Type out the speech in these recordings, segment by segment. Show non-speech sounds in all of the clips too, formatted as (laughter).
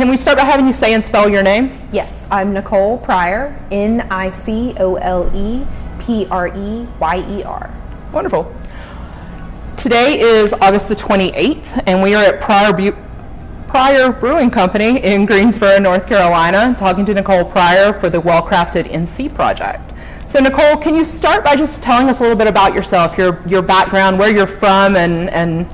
can we start by having you say and spell your name? Yes, I'm Nicole Preyer, N I C O L E P R E Y E R. Wonderful. Today is August the 28th, and we are at Preyer, Bu- Preyer Brewing Company in Greensboro, North Carolina, talking to Nicole Preyer for the Well Crafted NC project. So, Nicole, can you start by just telling us a little bit about yourself, your, your background, where you're from, and, and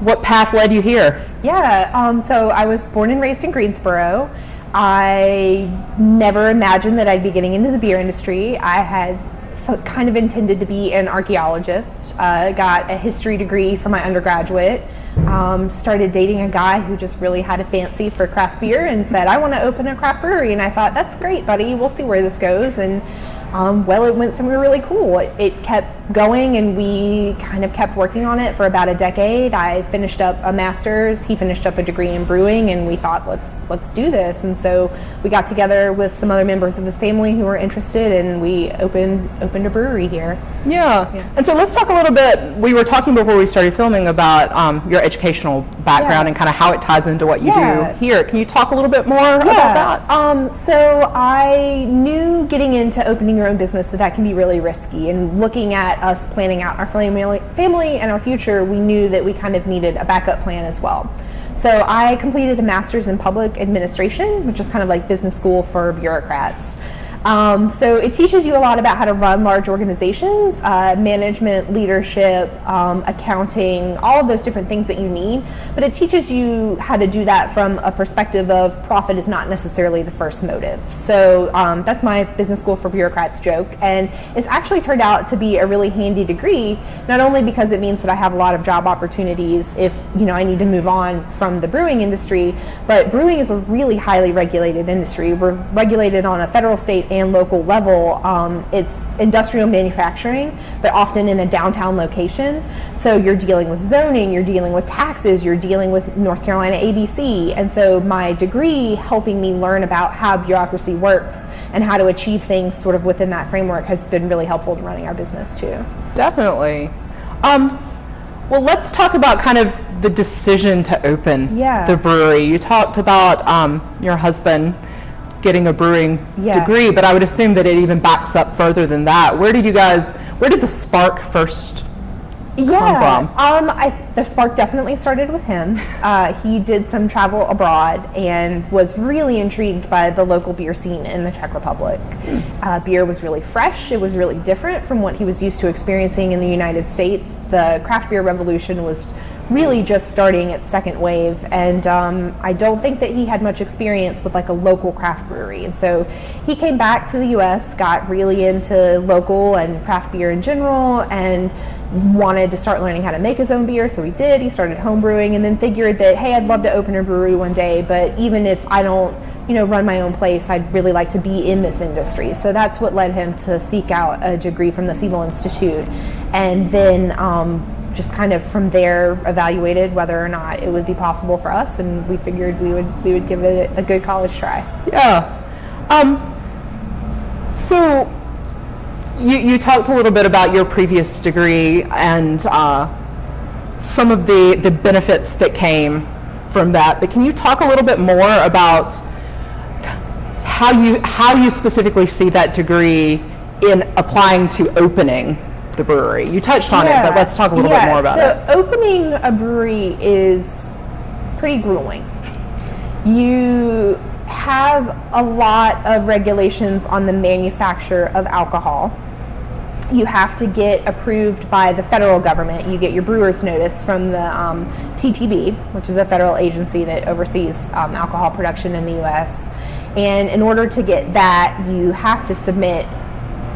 what path led you here? Yeah, um, so I was born and raised in Greensboro. I never imagined that I'd be getting into the beer industry. I had kind of intended to be an archaeologist. Uh, got a history degree for my undergraduate. Um, started dating a guy who just really had a fancy for craft beer and said, I want to open a craft brewery. And I thought, that's great, buddy. We'll see where this goes. And um, well, it went somewhere really cool. It, it, kept going, and we kind of kept working on it for about a decade. I finished up a master's. He finished up a degree in brewing, and we thought, let's let's do this. And so we got together with some other members of his family who were interested, and we opened opened a brewery here. Yeah. yeah. And so let's talk a little bit. We were talking before we started filming about um, your educational background yeah. and kind of how it ties into what you yeah. do here. Can you talk a little bit more about that? Um, so I knew getting into opening your own business that that can be really risky. And looking at us planning out our family, family and our future, we knew that we kind of needed a backup plan as well. So I completed a master's in public administration, which is kind of like business school for bureaucrats. Um, so it teaches you a lot about how to run large organizations, uh, management, leadership, um, accounting, all of those different things that you need. But it teaches you how to do that from a perspective of profit is not necessarily the first motive. So um, that's my business school for bureaucrats joke. And it's actually turned out to be a really handy degree, not only because it means that I have a lot of job opportunities if you know I need to move on from the brewing industry, but brewing is a really highly regulated industry. We're regulated on a federal, state, and local level, um, it's industrial manufacturing, but often in a downtown location. So you're dealing with zoning, you're dealing with taxes, you're dealing with North Carolina ABC. And so my degree helping me learn about how bureaucracy works and how to achieve things sort of within that framework has been really helpful to running our business too. Definitely. Um, well, let's talk about kind of the decision to open yeah. the brewery. You talked about um, your husband getting a brewing yeah. degree, but I would assume that it even backs up further than that. Where did you guys, where did the spark first yeah, um, I, the spark definitely started with him. (laughs) Uh, he did some travel abroad and was really intrigued by the local beer scene in the Czech Republic. Mm. Uh, beer was really fresh. It was really different from what he was used to experiencing in the United States. The craft beer revolution was really just starting its second wave and um, i don't think that he had much experience with like a local craft brewery. And so he came back to the us got really into local and craft beer in general and wanted to start learning how to make his own beer so he did. He started home brewing and then figured that hey i'd love to open a brewery one day but even if i don't you know run my own place i'd really like to be in this industry. So that's what led him to seek out a degree from the siebel institute. And then um, just kind of from there evaluated whether or not it would be possible for us, and we figured we would we would give it a good college try. Yeah. Um, so you, you talked a little bit about your previous degree and uh, some of the, the benefits that came from that, but can you talk a little bit more about how you how you specifically see that degree in applying to opening the brewery? You touched on yeah. it, but let's talk a little yeah. bit more about so it. So opening a brewery is pretty grueling. You have a lot of regulations on the manufacture of alcohol. You have to get approved by the federal government. You get your brewer's notice from the um, TTB, which is a federal agency that oversees um, alcohol production in the U.S. And in order to get that, you have to submit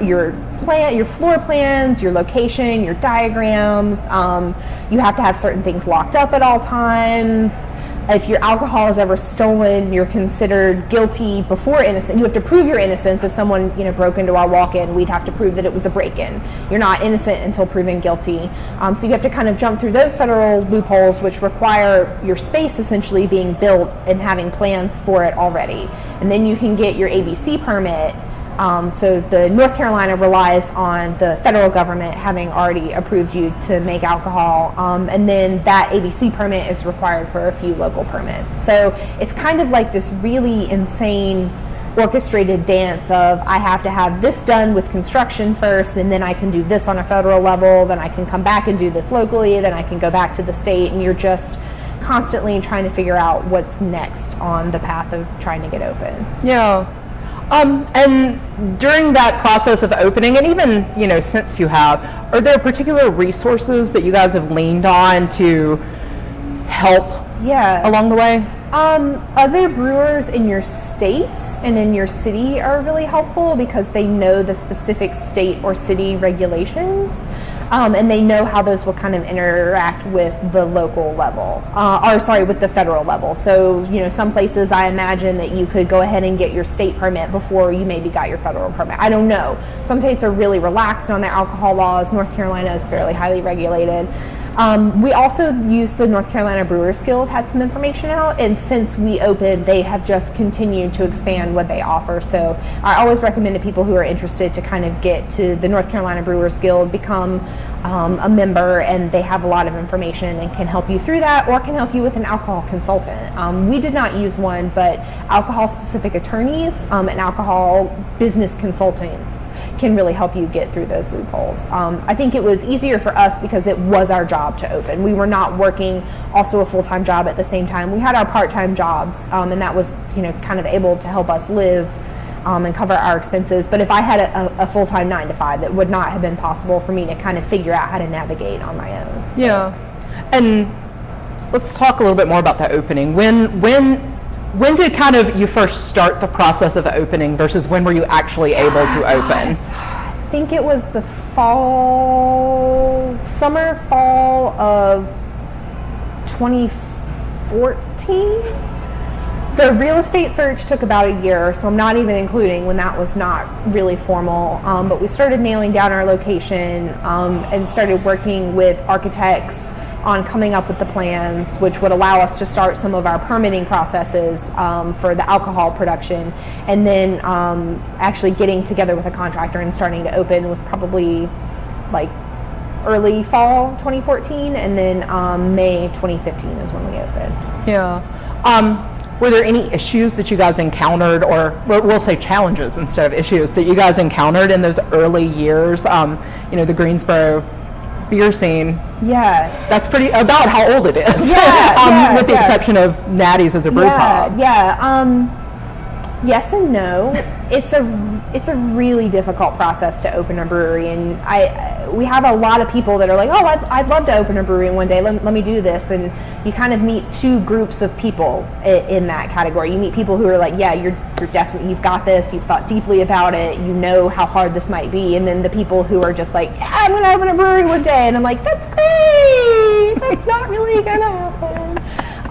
your plan, your floor plans, your location, your diagrams. Um, you have to have certain things locked up at all times. If your alcohol is ever stolen, you're considered guilty before innocent. You have to prove your innocence. If someone you know broke into our walk-in, we'd have to prove that it was a break-in. You're not innocent until proven guilty. Um, so you have to kind of jump through those federal loopholes, which require your space essentially being built and having plans for it already. And then you can get your ABC permit Um, so the North Carolina relies on the federal government having already approved you to make alcohol, um, and then that ABC permit is required for a few local permits. So it's kind of like this really insane orchestrated dance of I have to have this done with construction first, and then I can do this on a federal level, then I can come back and do this locally, then I can go back to the state, and you're just constantly trying to figure out what's next on the path of trying to get open. Yeah. Um, and during that process of opening, and even you know since you have, are there particular resources that you guys have leaned on to help Yeah. along the way? Um, other brewers in your state and in your city are really helpful because they know the specific state or city regulations. Um, and they know how those will kind of interact with the local level, uh, or sorry, with the federal level. So, you know, some places I imagine that you could go ahead and get your state permit before you maybe got your federal permit. I don't know. Some states are really relaxed on their alcohol laws. North Carolina is fairly highly regulated. Um, we also used the North Carolina Brewers Guild, had some information out, and since we opened, they have just continued to expand what they offer. So I always recommend to people who are interested to kind of get to the North Carolina Brewers Guild, become um, a member, and they have a lot of information and can help you through that or can help you with an alcohol consultant. Um, we did not use one, but alcohol specific attorneys um, and alcohol business consultants can really help you get through those loopholes. Um, I think it was easier for us because it was our job to open. We were not working also a full time job at the same time. We had our part time jobs, um, and that was you know kind of able to help us live. Um, and cover our expenses. But if I had a, a, a full time nine to five, that would not have been possible for me to kind of figure out how to navigate on my own. So- Yeah. And let's talk a little bit more about that opening. When when when did kind of you first start the process of opening versus when were you actually able to open? I think it was the fall, summer, fall of 2014. The real estate search took about a year, so I'm not even including when that was not really formal. Um, but we started nailing down our location um, and started working with architects on coming up with the plans, which would allow us to start some of our permitting processes um, for the alcohol production. And then um, actually getting together with a contractor and starting to open was probably like early fall 2014, and then um, May 2015 is when we opened. Yeah. Um, were there any issues that you guys encountered, or we'll say challenges instead of issues that you guys encountered in those early years? Um, you know, the Greensboro beer scene. Yeah, That's pretty about how old it is, Yeah, (laughs) um, yeah, with the yeah. exception of Natty's as a brew yeah, pub. yeah. Um, yes and no. It's a it's a really difficult process to open a brewery, and I we have a lot of people that are like, oh, I'd, I'd love to open a brewery one day. Let, let me do this, and you kind of meet two groups of people in, in that category. You meet people who are like, yeah, you're you're definitely you've got this. You've thought deeply about it. You know how hard this might be, and then the people who are just like, yeah, I'm gonna open a brewery one day, and I'm like, that's great. That's not really gonna happen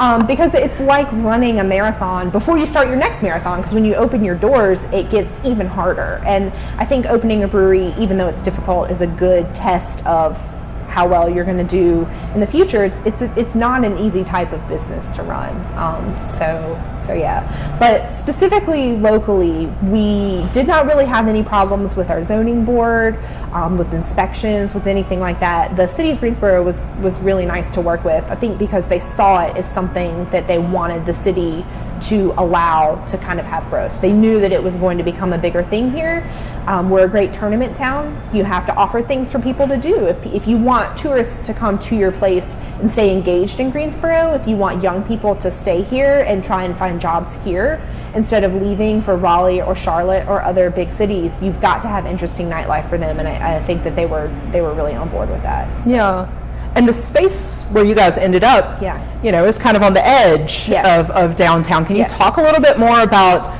um, because it's like running a marathon before you start your next marathon. Because when you open your doors, it gets even harder. And I think opening a brewery, even though it's difficult, is a good test of how well you're going to do in the future. It's it's not an easy type of business to run. Um, so so yeah, but specifically locally, we did not really have any problems with our zoning board, um, with inspections, with anything like that. The city of Greensboro was was really nice to work with. I think because they saw it as something that they wanted the city to allow to kind of have growth. They knew that it was going to become a bigger thing here. Um, we're a great tournament town. You have to offer things for people to do. If, if you want tourists to come to your place and stay engaged in Greensboro, if you want young people to stay here and try and find jobs here instead of leaving for Raleigh or Charlotte or other big cities, you've got to have interesting nightlife for them. And I, I think that they were they were really on board with that. Yeah. And the space where you guys ended up, Yeah. You know, is kind of on the edge Yes. of, of downtown. Can you Yes. talk a little bit more about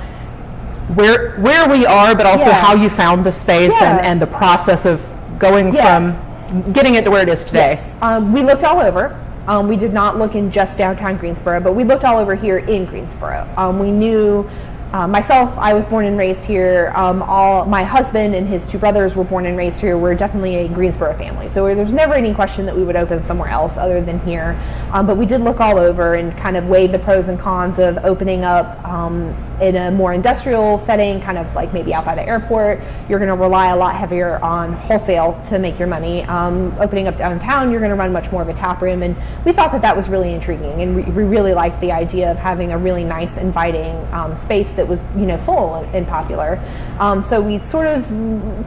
where where we are, but also Yeah. how you found the space and, and the process of going Yeah. from getting it to where it is today? Yes. Um, we looked all over. Um, we did not look in just downtown Greensboro, but we looked all over here in Greensboro. Um, we knew uh, myself, I was born and raised here. Um, all my husband and his two brothers were born and raised here. We're definitely a Greensboro family, so there's never any question that we would open somewhere else other than here. Um, but we did look all over and kind of weighed the pros and cons of opening up um, in a more industrial setting, kind of like maybe out by the airport. You're going to rely a lot heavier on wholesale to make your money. Um, opening up downtown, you're going to run much more of a tap room, and we thought that that was really intriguing, and we, we really liked the idea of having a really nice, inviting um, space that was you know full and popular. Um, so we sort of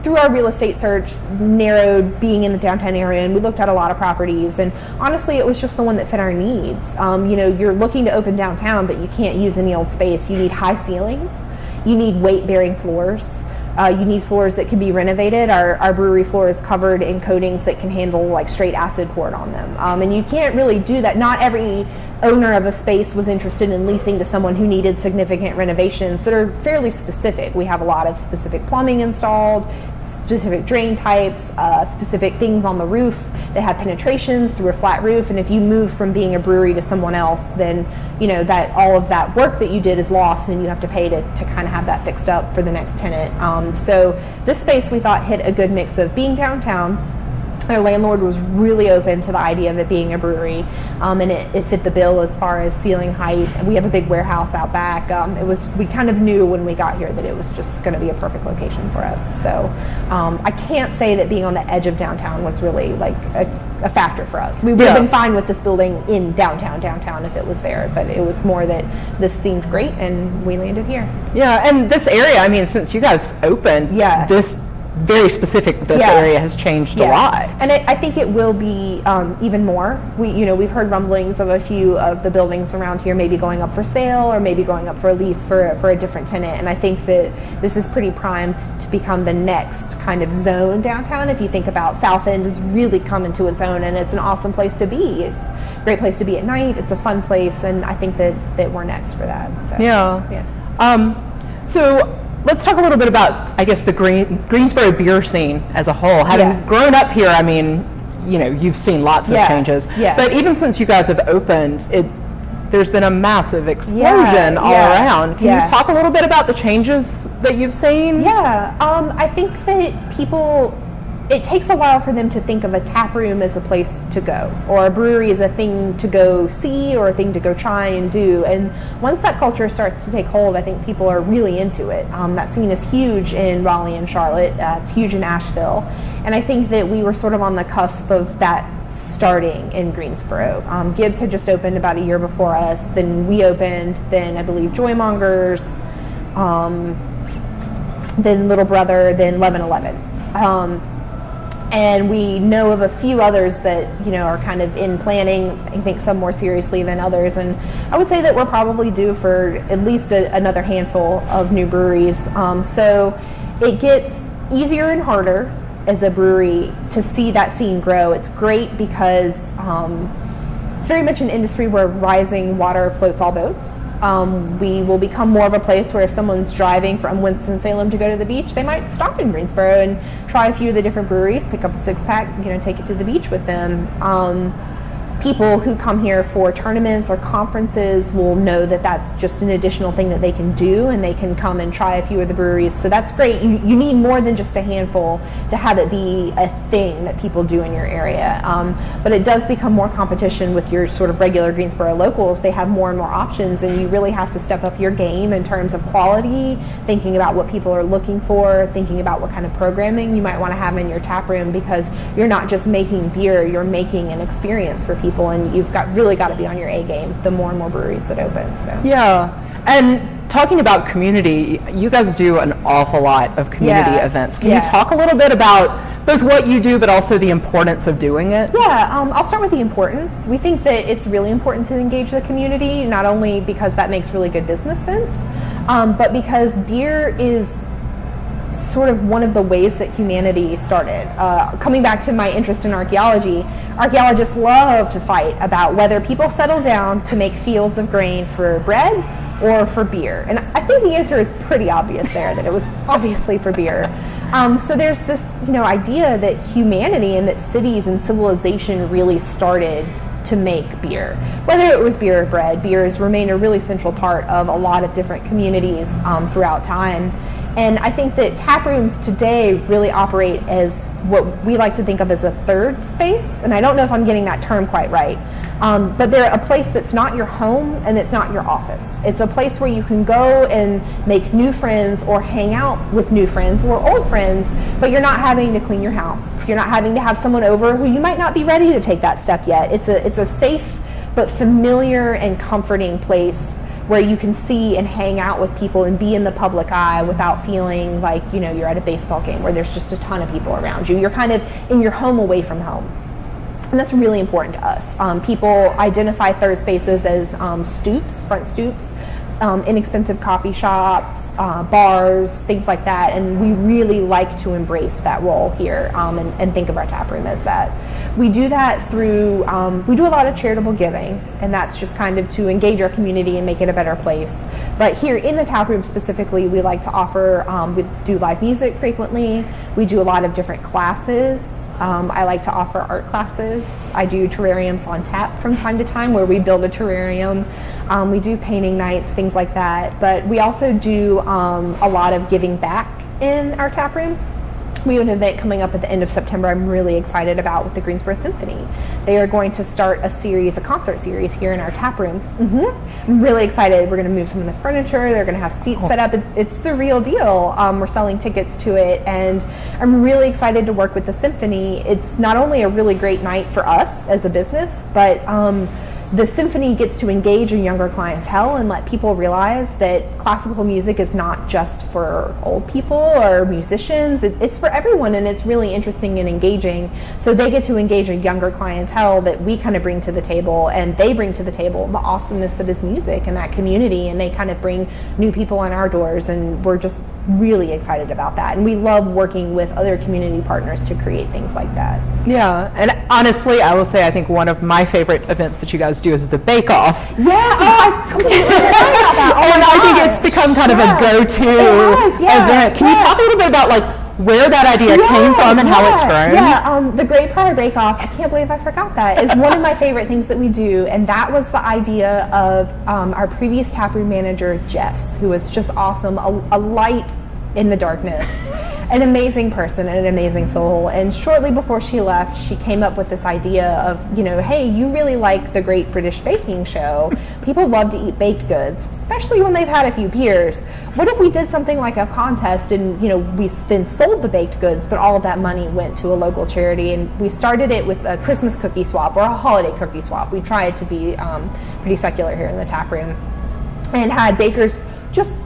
through our real estate search narrowed being in the downtown area, and we looked at a lot of properties. And honestly, it was just the one that fit our needs. Um, you know, you're looking to open downtown, but you can't use any old space. You need high ceilings. You need weight-bearing floors. Uh, you need floors that can be renovated. Our, our brewery floor is covered in coatings that can handle like straight acid poured on them. Um, and you can't really do that. Not every owner of a space was interested in leasing to someone who needed significant renovations that are fairly specific. We have a lot of specific plumbing installed, specific drain types, uh, specific things on the roof that have penetrations through a flat roof. And if you move from being a brewery to someone else, then you know that all of that work that you did is lost, and you have to pay to, to kind of have that fixed up for the next tenant. Um, so this space we thought hit a good mix of being downtown our landlord was really open to the idea of it being a brewery, um, and it, it, fit the bill as far as ceiling height. We have a big warehouse out back. Um, it was we kind of knew when we got here that it was just going to be a perfect location for us. So um, I can't say that being on the edge of downtown was really like a, a factor for us. We would yeah. have been fine with this building in downtown downtown if it was there, but it was more that this seemed great and we landed here. Yeah, and this area. I mean, since you guys opened, yeah. this very specific this yeah. area has changed yeah. a lot. And it, I think it will be um, even more. We, you know, we've heard rumblings of a few of the buildings around here maybe going up for sale or maybe going up for a lease for, for a different tenant. And I think that this is pretty primed to become the next kind of zone downtown. If you think about South End is really coming to its own and it's an awesome place to be. It's a great place to be at night. It's a fun place. And I think that, that we're next for that. So, yeah. yeah. Um, so let's talk a little bit about, I guess, the Green, Greensboro beer scene as a whole. Having yeah. grown up here, I mean, you know, you've seen lots of changes. Yeah. But even since you guys have opened, it there's been a massive explosion all around. Can you talk a little bit about the changes that you've seen? Yeah, um, I think that people it takes a while for them to think of a tap room as a place to go or a brewery as a thing to go see or a thing to go try and do. And once that culture starts to take hold i think people are really into it. Um, that scene is huge in raleigh and charlotte. Uh, it's huge in asheville. And i think that we were sort of on the cusp of that starting in greensboro. Um, gibbs had just opened about a year before us then we opened then i believe joymongers um, then little brother then 1111 um, and we know of a few others that you know are kind of in planning i think some more seriously than others. And i would say that we're probably due for at least a, another handful of new breweries. Um, so it gets easier and harder as a brewery to see that scene grow. It's great because um, it's very much an industry where rising water floats all boats um, we will become more of a place where if someone's driving from Winston-Salem to go to the beach, they might stop in Greensboro and try a few of the different breweries, pick up a six pack, you know, take it to the beach with them. Um, people who come here for tournaments or conferences will know that that's just an additional thing that they can do and they can come and try a few of the breweries. So that's great. You, you need more than just a handful to have it be a thing that people do in your area. Um, but it does become more competition with your sort of regular Greensboro locals. They have more and more options and you really have to step up your game in terms of quality, thinking about what people are looking for, thinking about what kind of programming you might want to have in your tap room because you're not just making beer, you're making an experience for people people, and you've got really got to be on your A game. The more and more breweries that open. So yeah, and talking about community, you guys do an awful lot of community yeah. events. Can yeah. you talk a little bit about both what you do, but also the importance of doing it? Yeah, um, I'll start with the importance. We think that it's really important to engage the community, not only because that makes really good business sense, um, but because beer is sort of one of the ways that humanity started. Uh, coming back to my interest in archaeology, archaeologists love to fight about whether people settled down to make fields of grain for bread or for beer. And I think the answer is pretty obvious there, that it was (laughs) obviously for beer. Um, so there's this you know, idea that humanity and that cities and civilization really started to make beer. Whether it was beer or bread, beer has remained a really central part of a lot of different communities um, throughout time. And I think that tap rooms today really operate as what we like to think of as a third space. And I don't know if I'm getting that term quite right. Um, but they're a place that's not your home and it's not your office. It's a place where you can go and make new friends or hang out with new friends or old friends, but you're not having to clean your house. You're not having to have someone over who you might not be ready to take that step yet. It's a, it's a safe but familiar and comforting place where you can see and hang out with people and be in the public eye without feeling like you know you're at a baseball game where there's just a ton of people around you. You're kind of in your home away from home. And that's really important to us. Um, people identify third spaces as um, stoops, front stoops, um, inexpensive coffee shops, uh, bars, things like that. And we really like to embrace that role here um, and, and, think of our tap room as that. We do that through, um, we do a lot of charitable giving, and that's just kind of to engage our community and make it a better place. But here in the tap room specifically, we like to offer, um, we do live music frequently, we do a lot of different classes. Um, I like to offer art classes. I do terrariums on tap from time to time where we build a terrarium. Um, we do painting nights, things like that. But we also do um, a lot of giving back in our tap room. We have an event coming up at the end of September I'm really excited about with the Greensboro Symphony. They are going to start a series, a concert series here in our tap room. Mm-hmm. I'm really excited. We're going to move some of the furniture. They're going to have seats set up. it's the real deal. Um, we're selling tickets to it, and I'm really excited to work with the symphony. It's not only a really great night for us as a business, but um, the symphony gets to engage a younger clientele and let people realize that classical music is not just for old people or musicians, it, it's for everyone and it's really interesting and engaging. So they get to engage a younger clientele that we kind of bring to the table and they bring to the table the awesomeness that is music and that community and they kind of bring new people on our doors and we're just really excited about that. And we love working with other community partners to create things like that. Yeah, and honestly, I will say I think one of my favorite events that you guys do is the Bake Off. Yeah, oh, I completely forgot about that. (laughs) Oh and I think it's become kind yeah. of a go-to yeah. event. Can yeah. you talk a little bit about like where that idea yeah, came from and yeah, how it's grown. Yeah, um, the Great Preyer Bake Off, I can't believe I forgot that, is one of my favorite things that we do. And that was the idea of um, our previous taproom manager, Jess, who was just awesome, a, a light in the darkness an amazing person and an amazing soul. And shortly before she left, she came up with this idea of, you know, hey, you really like the Great British Baking Show. People love to eat baked goods, especially when they've had a few beers. What if we did something like a contest and, you know, we then sold the baked goods, but all of that money went to a local charity? And we started it with a Christmas cookie swap or a holiday cookie swap. We tried to be um, pretty secular here in the tap room and had bakers just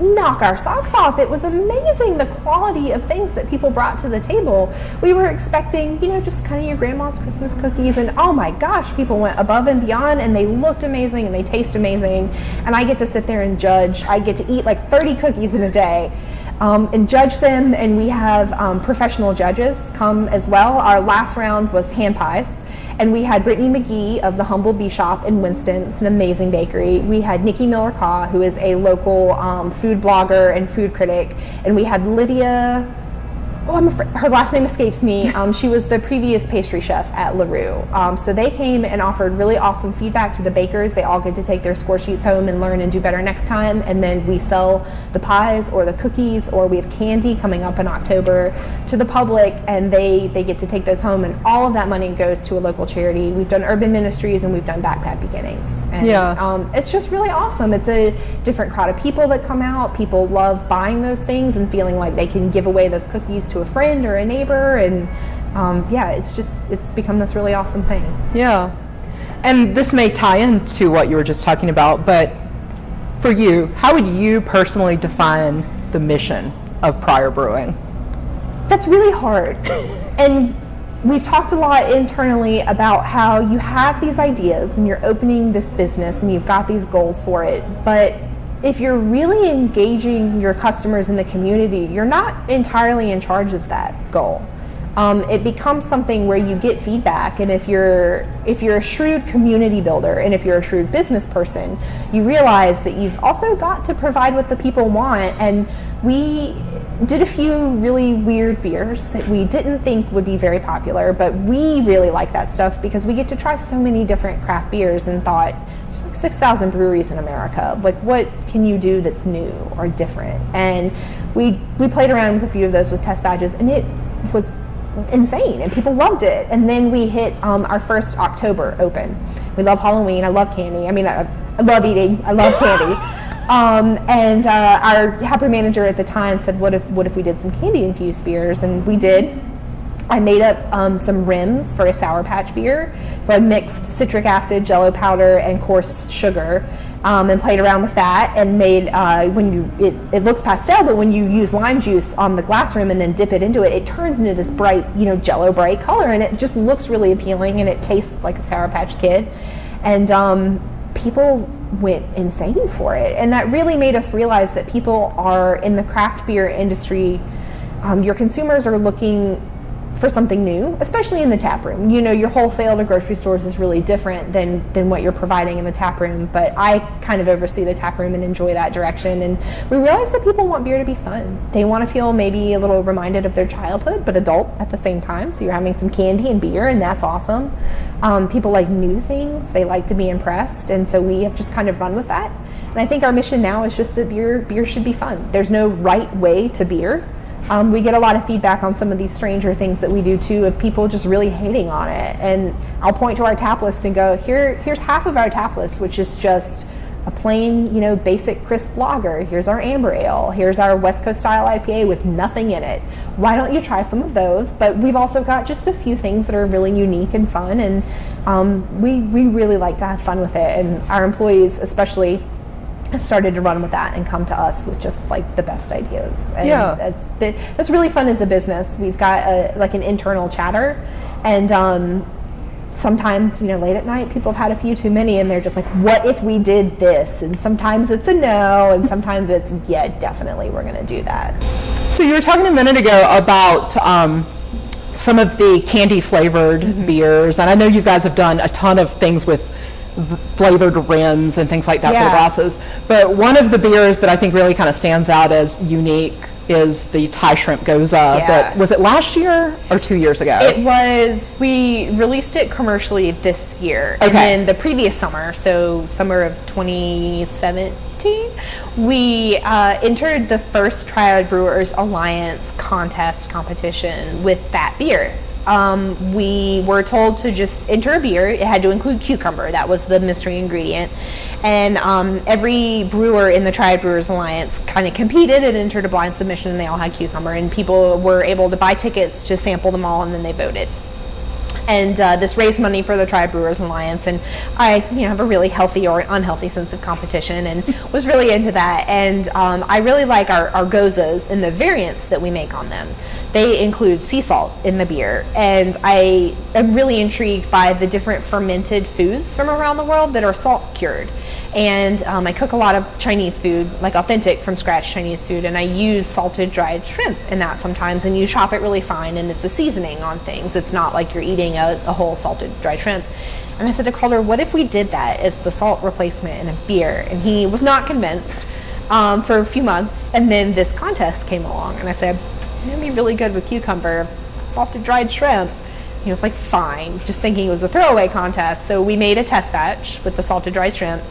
knock our socks off. It was amazing the quality of things that people brought to the table. We were expecting, you know, just kind of your grandma's Christmas cookies, and oh my gosh, people went above and beyond, and they looked amazing and they taste amazing. And I get to sit there and judge. I get to eat like 30 cookies in a day. Um, and judge them, and we have um, professional judges come as well. Our last round was hand pies. And we had Brittany McGee of the Humble Bee Shop in Winston. It's an amazing bakery. We had Nikki Miller Ka, who is a local um, food blogger and food critic. And we had Lydia oh, I'm afraid, her last name escapes me. (laughs) Um, she was the previous pastry chef at LaRue. Um, so they came and offered really awesome feedback to the bakers. They all get to take their score sheets home and learn and do better next time. And then we sell the pies or the cookies or we have candy coming up in October to the public and they, they get to take those home and all of that money goes to a local charity. We've done urban ministries and we've done backpack beginnings. And yeah. Um, it's just really awesome. It's a different crowd of people that come out. People love buying those things and feeling like they can give away those cookies to a friend or a neighbor and um, yeah it's just it's become this really awesome thing. Yeah. And this may tie into what you were just talking about but for you how would you personally define the mission of Preyer Brewing? That's really hard. (laughs) And we've talked a lot internally about how you have these ideas and you're opening this business and you've got these goals for it but if you're really engaging your customers in the community, you're not entirely in charge of that goal. um, it becomes something where you get feedback. And if you're if you're a shrewd community builder and if you're a shrewd business person, you realize that you've also got to provide what the people want. And we did a few really weird beers that we didn't think would be very popular, but we really like that stuff because we get to try so many different craft beers and thought there's like 6,000 breweries in America. Like, what can you do that's new or different? And we we played around with a few of those with test badges, and it was insane and people loved it. And then we hit um, our first october open. We love halloween. I love candy. I mean i, I love eating. I love candy. (laughs) Um, and uh, our happy manager at the time said what if what if we did some candy infused beers? And we did I made up um, some rims for a Sour Patch beer. So I mixed citric acid, jello powder, and coarse sugar um, and played around with that and made uh, when you it, it looks pastel but when you use lime juice on the glass rim and then dip it into it it turns into this bright you know jello bright color and it just looks really appealing and it tastes like a sour patch kid and um, people went insane for it and that really made us realize that people are in the craft beer industry um, your consumers are looking for something new, especially in the tap room. You know, your wholesale to grocery stores is really different than than what you're providing in the tap room. But I kind of oversee the tap room and enjoy that direction. And we realize that people want beer to be fun. They want to feel maybe a little reminded of their childhood, but adult at the same time. So you're having some candy and beer, and that's awesome. Um, people like new things. They like to be impressed, and so we have just kind of run with that. And I think our mission now is just that beer beer should be fun. There's no right way to beer um, we get a lot of feedback on some of these stranger things that we do too of people just really hating on it. And I'll point to our tap list and go, here, here's half of our tap list, which is just a plain, you know, basic crisp lager. Here's our amber ale. Here's our West Coast style IPA with nothing in it. Why don't you try some of those? But we've also got just a few things that are really unique and fun, and um, we we really like to have fun with it. And our employees, especially, have started to run with that and come to us with just like the best ideas. And Yeah. that's, that's really fun as a business. We've got a, like an internal chatter, and um, sometimes you know late at night people have had a few too many, and they're just like, "What if we did this?" And sometimes it's a no, and sometimes it's yeah, definitely we're going to do that. So you were talking a minute ago about um, some of the candy flavored Mm-hmm. beers, and I know you guys have done a ton of things with flavored rims and things like that for the glasses. But one of the beers that I think really kind of stands out as unique is the Thai shrimp gose. Yeah. That was it last year or two years ago? It was, we released it commercially this year. And Okay. then the previous summer, so summer of 2017, we uh, entered the first Triad Brewers Alliance contest competition with that beer. Um, we were told to just enter a beer. It had to include cucumber. That was the mystery ingredient. And um, every brewer in the Triad Brewers Alliance kind of competed and entered a blind submission, and they all had cucumber. And people were able to buy tickets to sample them all, and then they voted and uh, this raised money for the Triad Brewers Alliance. And I, you know, have a really healthy or unhealthy sense of competition, and (laughs) was really into that. And um, I really like our, our goses and the variants that we make on them. They include sea salt in the beer, and I am really intrigued by the different fermented foods from around the world that are salt cured. And um, I cook a lot of Chinese food, like authentic from scratch Chinese food, and I use salted dried shrimp in that sometimes. And you chop it really fine, and it's a seasoning on things. It's not like you're eating a, a whole salted dried shrimp. And I said to Calder, what if we did that as the salt replacement in a beer? And he was not convinced um, for a few months. And then this contest came along, and I said, it'd be really good with cucumber, salted dried shrimp. He was like, fine, just thinking it was a throwaway contest. So we made a test batch with the salted dried shrimp.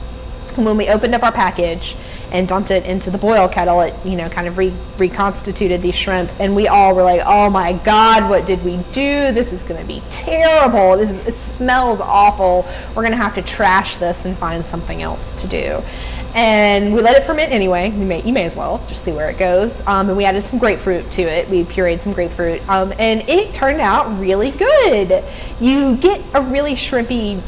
When we opened up our package and dumped it into the boil kettle, it you know kind of re- reconstituted these shrimp, and we all were like, "Oh my God, what did we do? This is going to be terrible. This is, it smells awful. We're going to have to trash this and find something else to do." And we let it ferment anyway. We may, you may as well just see where it goes. Um, and we added some grapefruit to it. We pureed some grapefruit, um, and it turned out really good. You get a really shrimpy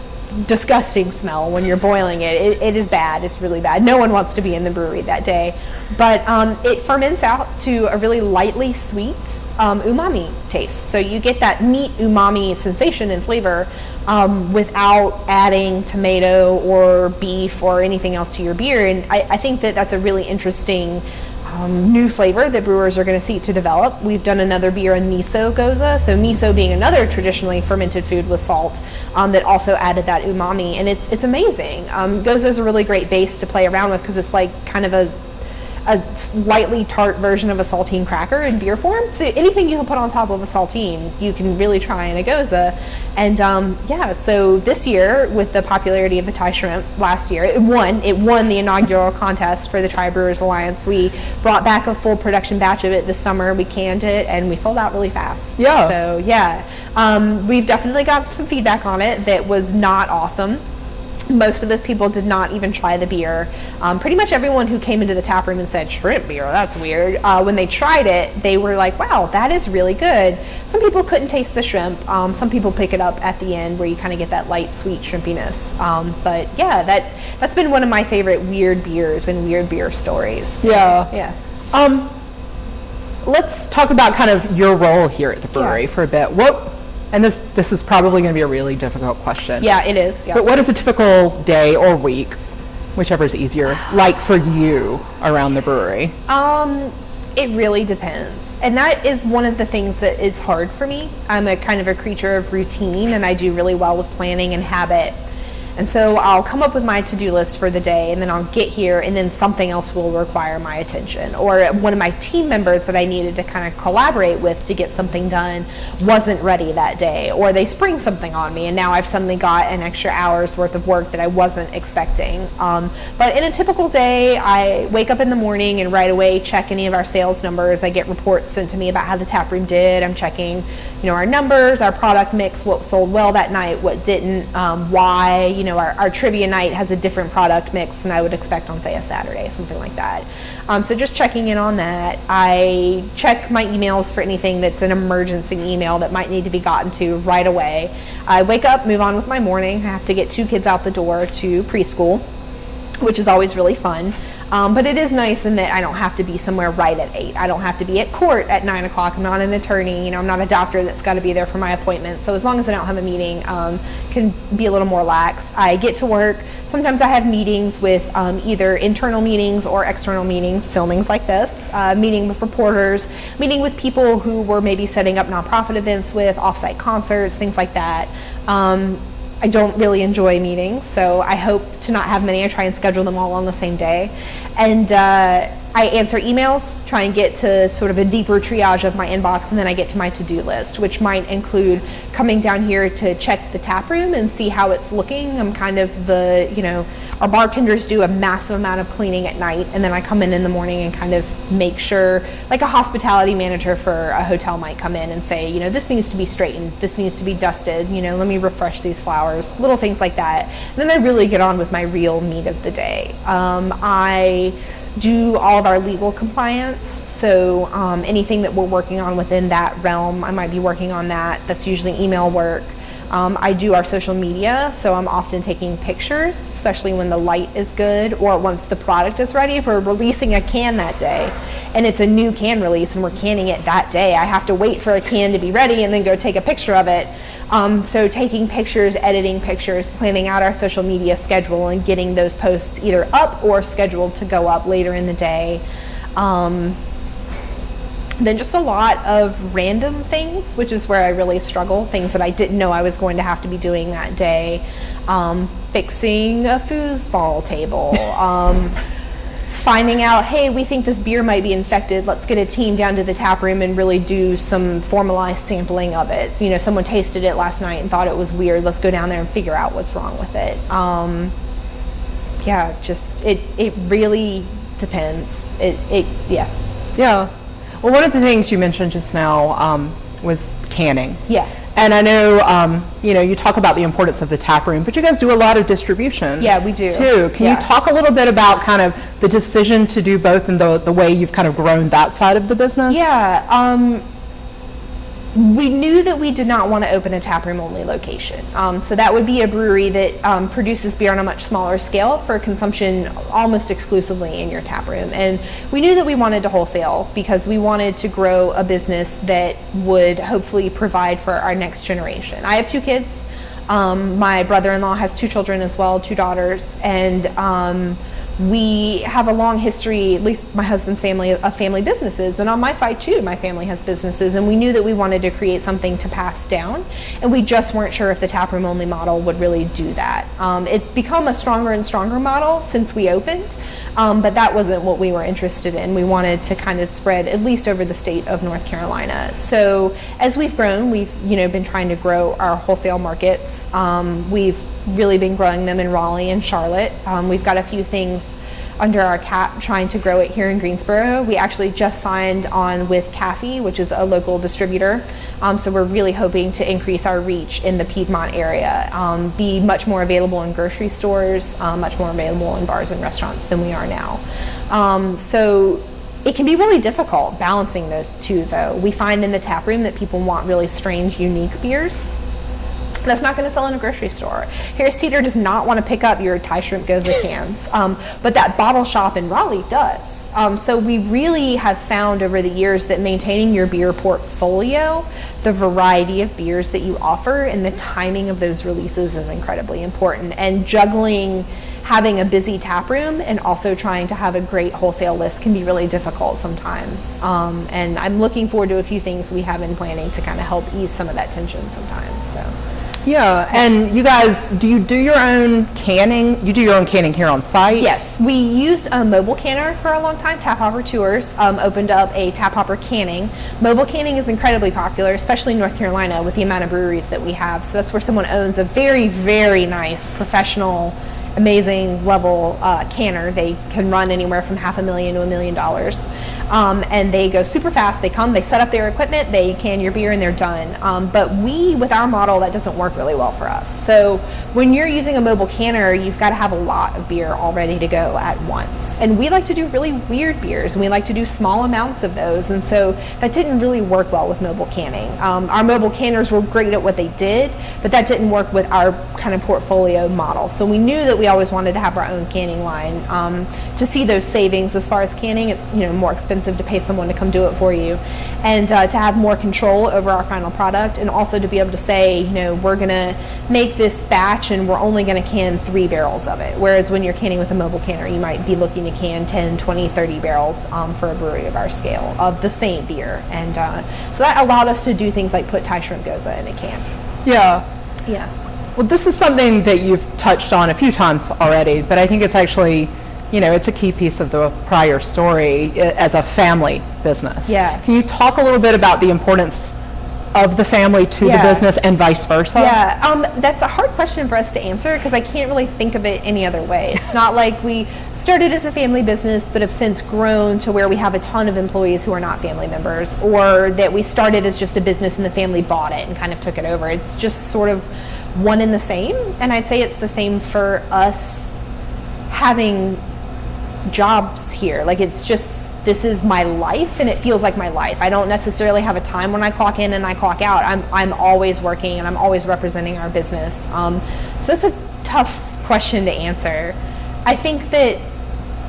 disgusting smell when you're boiling it. it. It is bad. It's really bad. No one wants to be in the brewery that day. But um, it ferments out to a really lightly sweet um, umami taste. So you get that meat umami sensation and flavor um, without adding tomato or beef or anything else to your beer. And I, I think that that's a really interesting um, new flavor that brewers are going to seek to develop. We've done another beer in miso gose. So miso being another traditionally fermented food with salt um, that also added that umami, and it's it's amazing. Um, gose is a really great base to play around with because it's like kind of a a slightly tart version of a saltine cracker in beer form. So anything you can put on top of a saltine, you can really try in a gose. And um, yeah, so this year with the popularity of the Thai shrimp last year, it won. It won the inaugural contest for the Tri Brewers Alliance. We brought back a full production batch of it this summer. We canned it and we sold out really fast. Yeah. So yeah, um, we've definitely got some feedback on it that was not awesome most of those people did not even try the beer. Um, pretty much everyone who came into the tap room and said shrimp beer, that's weird. Uh, when they tried it, they were like, wow, that is really good. Some people couldn't taste the shrimp. Um, some people pick it up at the end where you kind of get that light, sweet shrimpiness. Um, but yeah, that that's been one of my favorite weird beers and weird beer stories. Yeah. Yeah. Um, let's talk about kind of your role here at the brewery Yeah. for a bit. What, and this this is probably going to be a really difficult question. Yeah, it is. Yeah. But what is a typical day or week, whichever is easier, like for you around the brewery? Um, it really depends. And that is one of the things that is hard for me. I'm a kind of a creature of routine and I do really well with planning and habit. And so I'll come up with my to-do list for the day and then I'll get here and then something else will require my attention. Or one of my team members that I needed to kind of collaborate with to get something done wasn't ready that day. Or they spring something on me and now I've suddenly got an extra hour's worth of work that I wasn't expecting. Um, but in a typical day, I wake up in the morning and right away check any of our sales numbers. I get reports sent to me about how the tap room did. I'm checking, you know, our numbers, our product mix, what sold well that night, what didn't, um, why, you know, our, our trivia night has a different product mix than I would expect on, say, a Saturday, something like that. Um, so just checking in on that. I check my emails for anything that's an emergency email that might need to be gotten to right away. I wake up, move on with my morning. I have to get two kids out the door to preschool which is always really fun. Um, but it is nice in that I don't have to be somewhere right at eight. I don't have to be at court at nine o'clock. I'm not an attorney. You know, I'm not a doctor that's got to be there for my appointment. So as long as I don't have a meeting, um, can be a little more lax. I get to work. Sometimes I have meetings with um, either internal meetings or external meetings, filmings like this, uh, meeting with reporters, meeting with people who we're maybe setting up nonprofit events with, offsite concerts, things like that. Um, I don't really enjoy meetings, so I hope to not have many. I try and schedule them all on the same day. And uh, I answer emails, try and get to sort of a deeper triage of my inbox, and then I get to my to do list, which might include coming down here to check the tap room and see how it's looking. I'm kind of the, you know, our bartenders do a massive amount of cleaning at night, and then I come in in the morning and kind of make sure, like a hospitality manager for a hotel might come in and say, you know, this needs to be straightened, this needs to be dusted, you know, let me refresh these flowers, little things like that. And then I really get on with my real meat of the day. Um, I do all of our legal compliance. So um, anything that we're working on within that realm, I might be working on that. That's usually email work. Um, I do our social media, so I'm often taking pictures, especially when the light is good or once the product is ready. If we're releasing a can that day and it's a new can release and we're canning it that day, I have to wait for a can to be ready and then go take a picture of it. Um, so taking pictures, editing pictures, planning out our social media schedule and getting those posts either up or scheduled to go up later in the day. Um, then just a lot of random things, which is where I really struggle. Things that I didn't know I was going to have to be doing that day. Um, fixing a foosball table. (laughs) Um, finding out, hey, we think this beer might be infected. Let's get a team down to the tap room and really do some formalized sampling of it. So, you know, someone tasted it last night and thought it was weird. Let's go down there and figure out what's wrong with it. Um, yeah, just it. It really depends. It. It. Yeah. Yeah. Well, one of the things you mentioned just now um, was canning. Yeah. And I know, um, you know, you talk about the importance of the tap room, but you guys do a lot of distribution. Yeah, we do. Too. Can Yeah. you talk a little bit about kind of the decision to do both and the, the way you've kind of grown that side of the business? Yeah. Um, we knew that we did not want to open a taproom only location. Um, so that would be a brewery that um, produces beer on a much smaller scale for consumption almost exclusively in your taproom. And we knew that we wanted to wholesale because we wanted to grow a business that would hopefully provide for our next generation. I have two kids. Um, my brother-in-law has two children as well, two daughters, and um, we have a long history, at least my husband's family, of family businesses. And on my side, too, my family has businesses. And we knew that we wanted to create something to pass down. And we just weren't sure if the taproom only model would really do that. Um, it's become a stronger and stronger model since we opened. Um, but that wasn't what we were interested in. We wanted to kind of spread at least over the state of North Carolina. So as we've grown, we've you know been trying to grow our wholesale markets. Um, we've really been growing them in Raleigh and Charlotte. Um, we've got a few things under our cap trying to grow it here in Greensboro. We actually just signed on with CAFI, which is a local distributor. Um, so we're really hoping to increase our reach in the Piedmont area, um, be much more available in grocery stores, um, much more available in bars and restaurants than we are now. Um, so it can be really difficult balancing those two though. We find in the tap room that people want really strange, unique beers that's not going to sell in a grocery store. Harris Teeter does not want to pick up your Thai shrimp gose cans, um, but that bottle shop in Raleigh does. Um, so we really have found over the years that maintaining your beer portfolio, the variety of beers that you offer, and the timing of those releases is incredibly important. And juggling having a busy tap room and also trying to have a great wholesale list can be really difficult sometimes. Um, and I'm looking forward to a few things we have in planning to kind of help ease some of that tension sometimes. So. Yeah, and you guys, do you do your own canning? You do your own canning here on site? Yes, we used a mobile canner for a long time. Tap Hopper Tours um, opened up a Tap Hopper canning. Mobile canning is incredibly popular, especially in North Carolina with the amount of breweries that we have. So that's where someone owns a very, very nice professional amazing level uh, canner. They can run anywhere from half a million to a million dollars um, and they go super fast. They come, they set up their equipment, they can your beer, and they're done. Um, but we, with our model, that doesn't work really well for us. So when you're using a mobile canner, you've got to have a lot of beer all ready to go at once. And we like to do really weird beers, and we like to do small amounts of those. And so that didn't really work well with mobile canning. Um, our mobile canners were great at what they did, but that didn't work with our kind of portfolio model. So we knew that we always wanted to have our own canning line um, to see those savings as far as canning, you know, more expensive expensive to pay someone to come do it for you. And uh, to have more control over our final product and also to be able to say, you know, we're going to make this batch and we're only going to can three barrels of it. Whereas when you're canning with a mobile canner, you might be looking to can 10, 20, 30 barrels um, for a brewery of our scale of the same beer. And uh, so that allowed us to do things like put Thai shrimp gose in a can. Yeah. Yeah. Well, this is something that you've touched on a few times already, but I think it's actually you know, it's a key piece of the Preyer story as a family business. Yeah. Can you talk a little bit about the importance of the family to yeah. the business and vice versa? Yeah, um, that's a hard question for us to answer because I can't really think of it any other way. It's not like we started as a family business but have since grown to where we have a ton of employees who are not family members or that we started as just a business and the family bought it and kind of took it over. It's just sort of one and the same. And I'd say it's the same for us having jobs here. Like it's just this is my life and it feels like my life. I don't necessarily have a time when I clock in and I clock out. I'm I'm always working and I'm always representing our business. Um, so that's a tough question to answer. I think that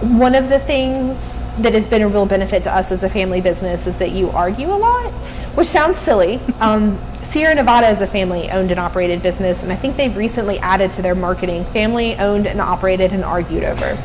one of the things that has been a real benefit to us as a family business is that you argue a lot, which sounds silly. Um, Sierra Nevada is a family owned and operated business, and I think they've recently added to their marketing family owned and operated and argued over.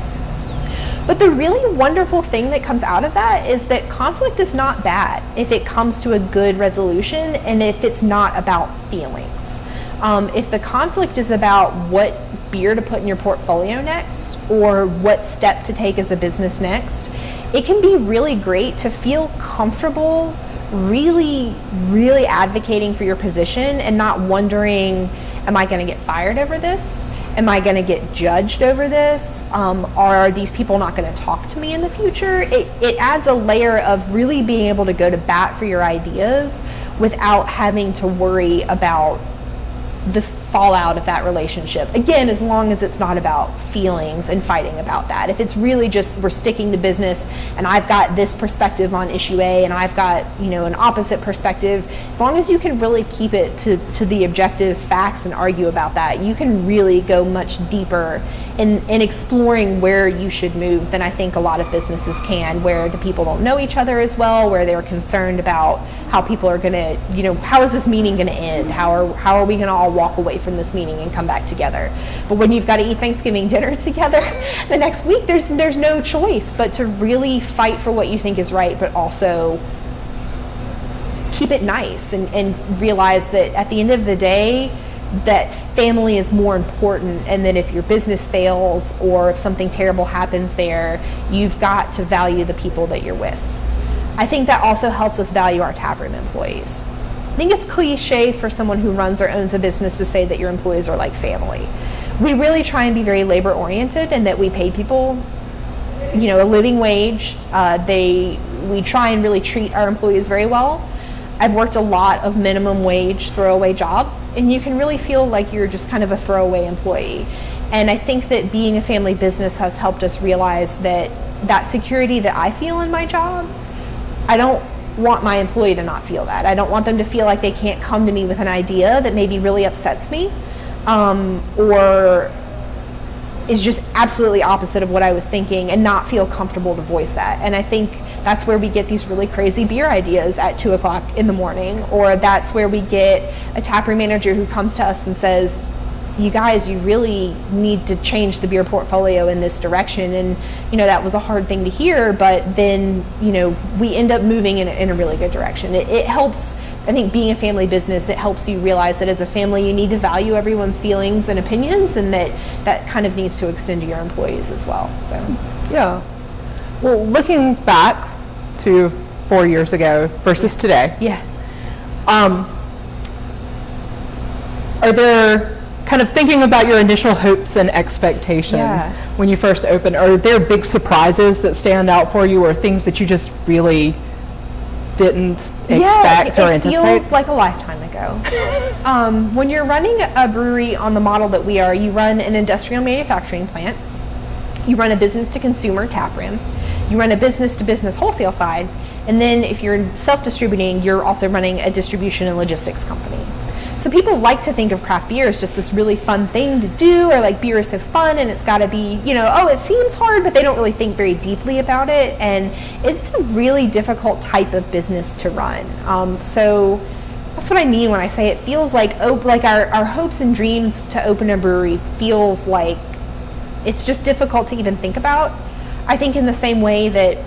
But the really wonderful thing that comes out of that is that conflict is not bad if it comes to a good resolution and if it's not about feelings. Um, if the conflict is about what beer to put in your portfolio next or what step to take as a business next, it can be really great to feel comfortable really, really advocating for your position and not wondering, am I going to get fired over this? Am I going to get judged over this? Um, are these people not going to talk to me in the future? It, it adds a layer of really being able to go to bat for your ideas without having to worry about the fallout of that relationship. Again, as long as it's not about feelings and fighting about that. If it's really just we're sticking to business and I've got this perspective on issue A and I've got, you know, an opposite perspective, as long as you can really keep it to, to the objective facts and argue about that, you can really go much deeper in, in exploring where you should move than I think a lot of businesses can, where the people don't know each other as well, where they're concerned about how people are going to, you know, how is this meeting going to end? How are, how are we going to all walk away from this meeting and come back together? But when you've got to eat Thanksgiving dinner (laughs) together the next week, there's, there's no choice but to really fight for what you think is right, but also keep it nice and, and realize that at the end of the day, that family is more important and that if your business fails or if something terrible happens there, you've got to value the people that you're with. I think that also helps us value our taproom employees. I think it's cliche for someone who runs or owns a business to say that your employees are like family. We really try and be very labor oriented and that we pay people you know a living wage uh, they we try and really treat our employees very well I've worked a lot of minimum wage throwaway jobs, and you can really feel like you're just kind of a throwaway employee. And I think that being a family business has helped us realize that that security that I feel in my job, I don't want my employee to not feel that. I don't want them to feel like they can't come to me with an idea that maybe really upsets me um, or is just absolutely opposite of what I was thinking and not feel comfortable to voice that. And I think that's where we get these really crazy beer ideas at two o'clock in the morning, or that's where we get a taproom manager who comes to us and says, you guys, you really need to change the beer portfolio in this direction. And, you know, that was a hard thing to hear, but then, you know, we end up moving in a, in a really good direction. It, it helps, I think, being a family business, it helps you realize that as a family, you need to value everyone's feelings and opinions, and that that kind of needs to extend to your employees as well. So, yeah. Well, looking back, to four years ago versus today. Yeah. Um, are there kind of thinking about your initial hopes and expectations Yeah. when you first opened? Are there big surprises that stand out for you, or things that you just really didn't expect yeah, or it anticipate? feels like a lifetime ago. (laughs) um, when you're running a brewery on the model that we are, you run an industrial manufacturing plant, you run a business to consumer tap room, you run a business to business wholesale side, and then if you're self distributing, you're also running a distribution and logistics company. So people like to think of craft beer as just this really fun thing to do, or like beer is so fun and it's got to be, you know, oh, it seems hard, but they don't really think very deeply about it. And it's a really difficult type of business to run. Um, so that's what I mean when I say it feels like, oh, like our, our hopes and dreams to open a brewery feels like it's just difficult to even think about. I think in the same way that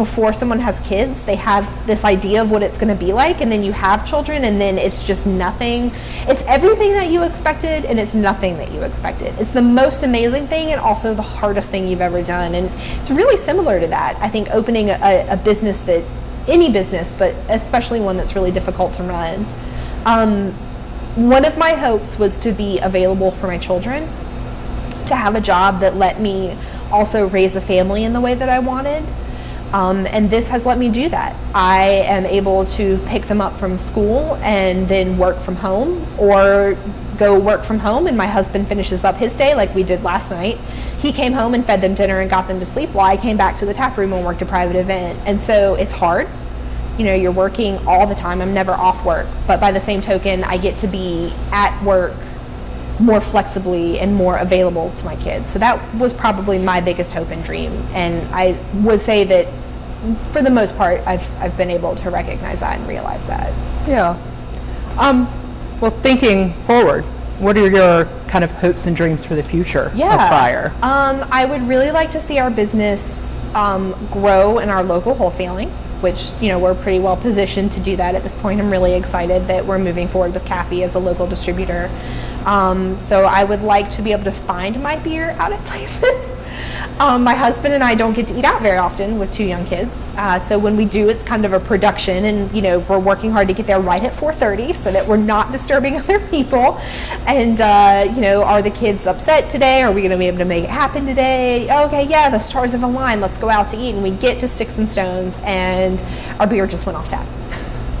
before someone has kids, they have this idea of what it's going to be like, and then you have children, and then it's just nothing. It's everything that you expected, and it's nothing that you expected. It's the most amazing thing, and also the hardest thing you've ever done. And it's really similar to that. I think opening a, a business that, any business, but especially one that's really difficult to run. Um, one of my hopes was to be available for my children, to have a job that let me also raise a family in the way that I wanted. Um, and this has let me do that. I am able to pick them up from school and then work from home or go work from home and my husband finishes up his day like we did last night. He came home and fed them dinner and got them to sleep while I came back to the tap room and worked a private event. And so it's hard. You know, you're working all the time. I'm never off work. But by the same token, I get to be at work more flexibly and more available to my kids. So that was probably my biggest hope and dream. And I would say that for the most part, I've, I've been able to recognize that and realize that. Yeah. Um, well, thinking forward, what are your kind of hopes and dreams for the future Yeah. of Preyer? Um, I would really like to see our business um, grow in our local wholesaling, which you know we're pretty well positioned to do that at this point. I'm really excited that we're moving forward with Cafe as a local distributor. Um, so I would like to be able to find my beer out at (laughs) places. Um, my husband and I don't get to eat out very often with two young kids. Uh, so when we do, it's kind of a production, and you know we're working hard to get there right at 4:30 so that we're not disturbing (laughs) other people. And uh, you know, are the kids upset today? Are we going to be able to make it happen today? Okay, yeah, the stars have aligned. Let's go out to eat. And we get to Sticks and Stones, and our beer just went off tap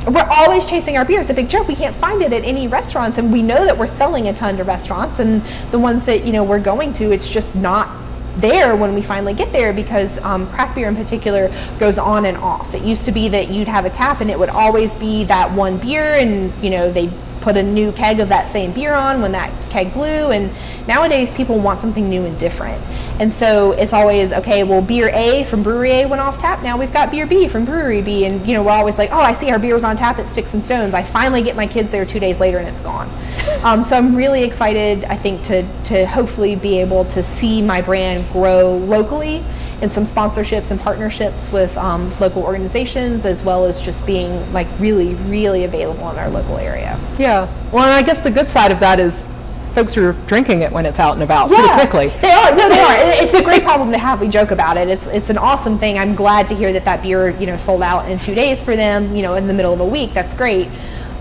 we're always chasing our beer. It's a big joke. We can't find it at any restaurants, and we know that we're selling a ton to restaurants, and the ones that you know we're going to, it's just not there when we finally get there because um, craft beer in particular goes on and off. It used to be that you'd have a tap and it would always be that one beer, and you know they put a new keg of that same beer on when that keg blew. And nowadays, people want something new and different. And so it's always okay. Well, beer A from brewery A went off tap. Now we've got beer B from brewery B, and you know we're always like, oh, I see our beer was on tap at Sticks and Stones. I finally get my kids there two days later, and it's gone. (laughs) Um, so I'm really excited. I think to to hopefully be able to see my brand grow locally and some sponsorships and partnerships with um, local organizations as well as just being like really really available in our local area. Yeah. Well, and I guess the good side of that is folks are drinking it when it's out and about pretty quickly. they are. No they are. It's a great problem to have. We joke about it. It's it's an awesome thing. I'm glad to hear that that beer you know sold out in two days for them you know in the middle of a week. That's great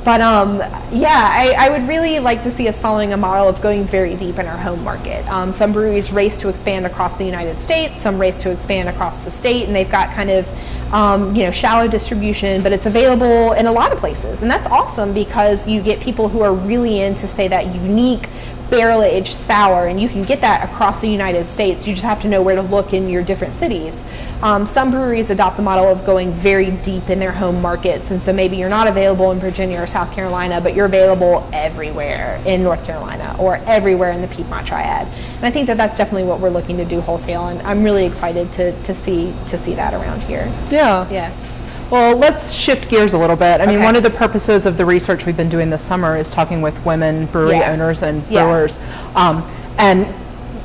but um, yeah, I, I would really like to see us following a model of going very deep in our home market. Um, some breweries race to expand across the United States, some race to expand across the state, and they've got kind of um, you know shallow distribution, but it's available in a lot of places, and that's awesome because you get people who are really into say that unique barrel aged sour, and you can get that across the United States. You just have to know where to look in your different cities. Um, some breweries adopt the model of going very deep in their home markets, and so maybe you're not available in Virginia or South Carolina, but you're available everywhere in North Carolina or everywhere in the Piedmont Triad. And I think that that's definitely what we're looking to do wholesale, and I'm really excited to, to see to see that around here. Yeah. Yeah. Well, let's shift gears a little bit. I mean, Okay. one of the purposes of the research we've been doing this summer is talking with women brewery Yeah. owners and Yeah. brewers. Um, and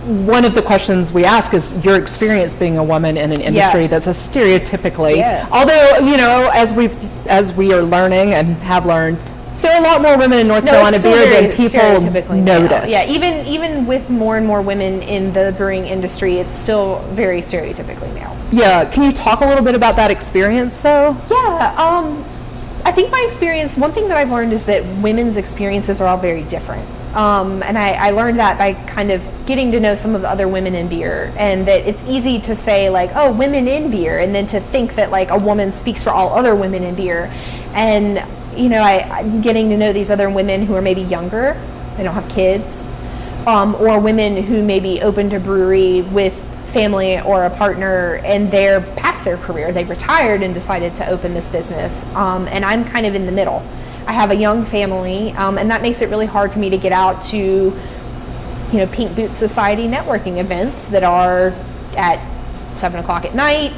one of the questions we ask is your experience being a woman in an industry that's a stereotypically, Yes. although, you know, as we've, as we are learning and have learned, there are a lot more women in North No, Carolina beer than people notice. Yeah, even even with more and more women in the brewing industry, it's still very stereotypically male. Yeah, can you talk a little bit about that experience though? Yeah, um, I think my experience, one thing that I've learned is that women's experiences are all very different. Um, and I, I learned that by kind of getting to know some of the other women in beer, and that it's easy to say, like, oh, women in beer, and then to think that, like, a woman speaks for all other women in beer. And, you know, I, I'm getting to know these other women who are maybe younger, they don't have kids, um, or women who maybe opened a brewery with family or a partner and they're past their career. They've retired and decided to open this business. Um, and i'm kind of in the middle i have a young family um, and that makes it really hard for me to get out to you know pink boots society networking events that are at seven o'clock at night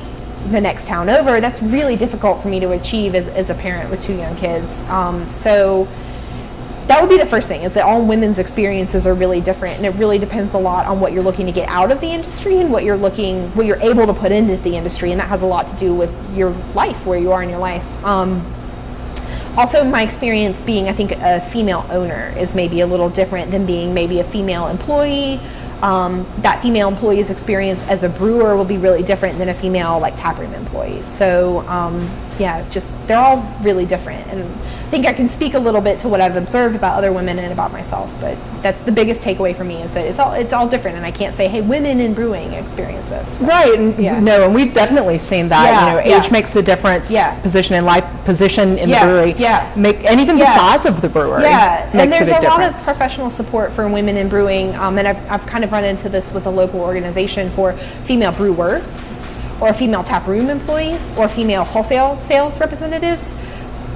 the next town over. That's really difficult for me to achieve as, as a parent with two young kids. Um, so that would be the first thing is that all women's experiences are really different and it really depends a lot on what you're looking to get out of the industry and what you're looking what you're able to put into the industry and that has a lot to do with your life where you are in your life. Um, also my experience being i think a female owner is maybe a little different than being maybe a female employee. Um, that female employee's experience as a brewer will be really different than a female like taproom employee. So um, yeah just they're all really different. And think i can speak a little bit to what i've observed about other women and about myself but that's the biggest takeaway for me is that it's all it's all different and i can't say hey women in brewing experience this Right, and Yeah. no, and we've definitely seen that. Yeah, you know, yeah. age makes a difference. Yeah. Position in life, position in Yeah, the brewery. yeah. Make and even the size of the brewery. Yeah, and there's a, a, lot of professional support for women in brewing, um, and I've, I've kind of run into this with a local organization for female brewers, or female taproom employees, or female wholesale sales representatives.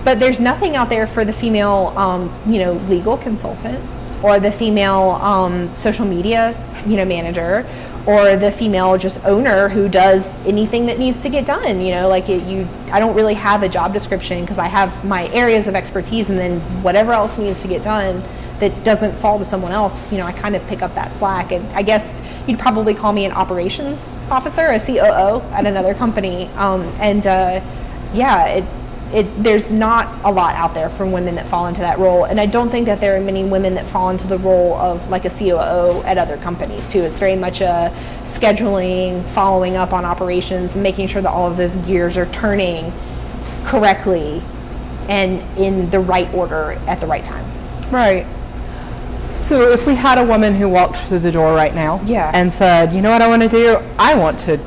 But there's nothing out there for the female, um, you know, legal consultant, or the female um, social media, you know, manager, or the female just owner who does anything that needs to get done. You know, like it, you, I don't really have a job description because I have my areas of expertise, and then whatever else needs to get done that doesn't fall to someone else, you know, I kind of pick up that slack. And I guess you'd probably call me an operations officer, a COO at another company. Um, and uh, yeah, it, it, there's not a lot out there for women that fall into that role. And I don't think that there are many women that fall into the role of like a COO at other companies too. It's very much a scheduling, following up on operations, making sure that all of those gears are turning correctly and in the right order at the right time. Right. So if we had a woman who walked through the door right now Yeah. and said, you know what I want to do? I want to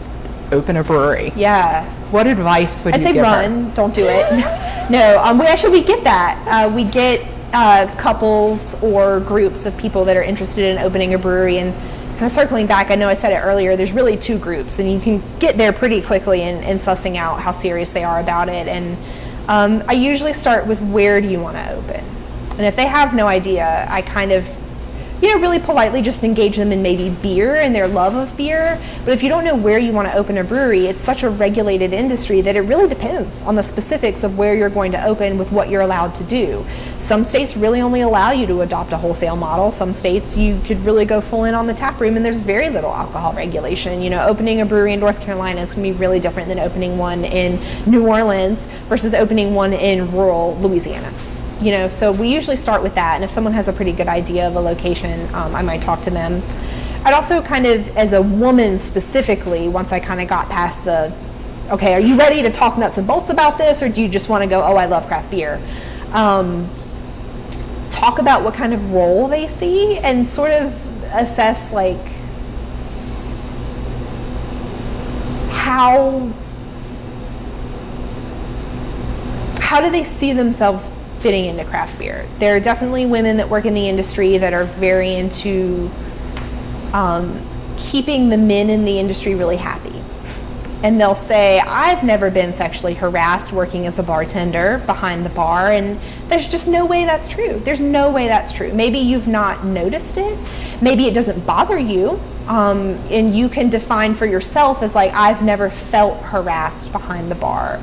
open a brewery. Yeah. What advice would I'd you say give run. Don't do it. (laughs) no, um, we actually we get that. Uh, we get uh, couples or groups of people that are interested in opening a brewery. And kind of circling back, I know I said it earlier. There's really two groups, and you can get there pretty quickly in, in sussing out how serious they are about it. And um, I usually start with where do you want to open. And if they have no idea, I kind of you know, really politely just engage them in maybe beer and their love of beer. But if you don't know where you want to open a brewery, it's such a regulated industry that it really depends on the specifics of where you're going to open with what you're allowed to do. Some states really only allow you to adopt a wholesale model. Some states you could really go full in on the tap room and there's very little alcohol regulation. You know, opening a brewery in North Carolina is going to be really different than opening one in New Orleans versus opening one in rural Louisiana you know, so we usually start with that. And if someone has a pretty good idea of a location, um, I might talk to them. I'd also kind of, as a woman specifically, once I kind of got past the, okay, are you ready to talk nuts and bolts about this, or do you just want to go, oh, I love craft beer? Um, talk about what kind of role they see and sort of assess like how how do they see themselves fitting into craft beer. There are definitely women that work in the industry that are very into um, keeping the men in the industry really happy. And they'll say, I've never been sexually harassed working as a bartender behind the bar. And there's just no way that's true. There's no way that's true. Maybe you've not noticed it. Maybe it doesn't bother you. Um, and you can define for yourself as like, I've never felt harassed behind the bar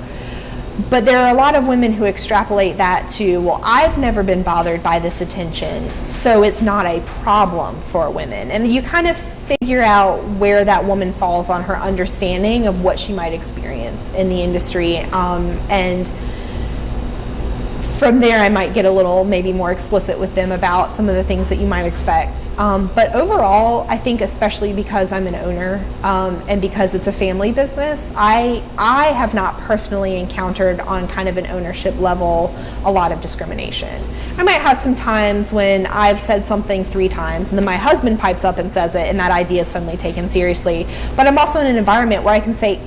but there are a lot of women who extrapolate that to, well, I've never been bothered by this attention, so it's not a problem for women. And you kind of figure out where that woman falls on her understanding of what she might experience in the industry. Um, and from there, I might get a little maybe more explicit with them about some of the things that you might expect. Um, but overall, I think especially because I'm an owner um, and because it's a family business, I I have not personally encountered on kind of an ownership level a lot of discrimination. I might have some times when I've said something three times and then my husband pipes up and says it, and that idea is suddenly taken seriously. But I'm also in an environment where I can say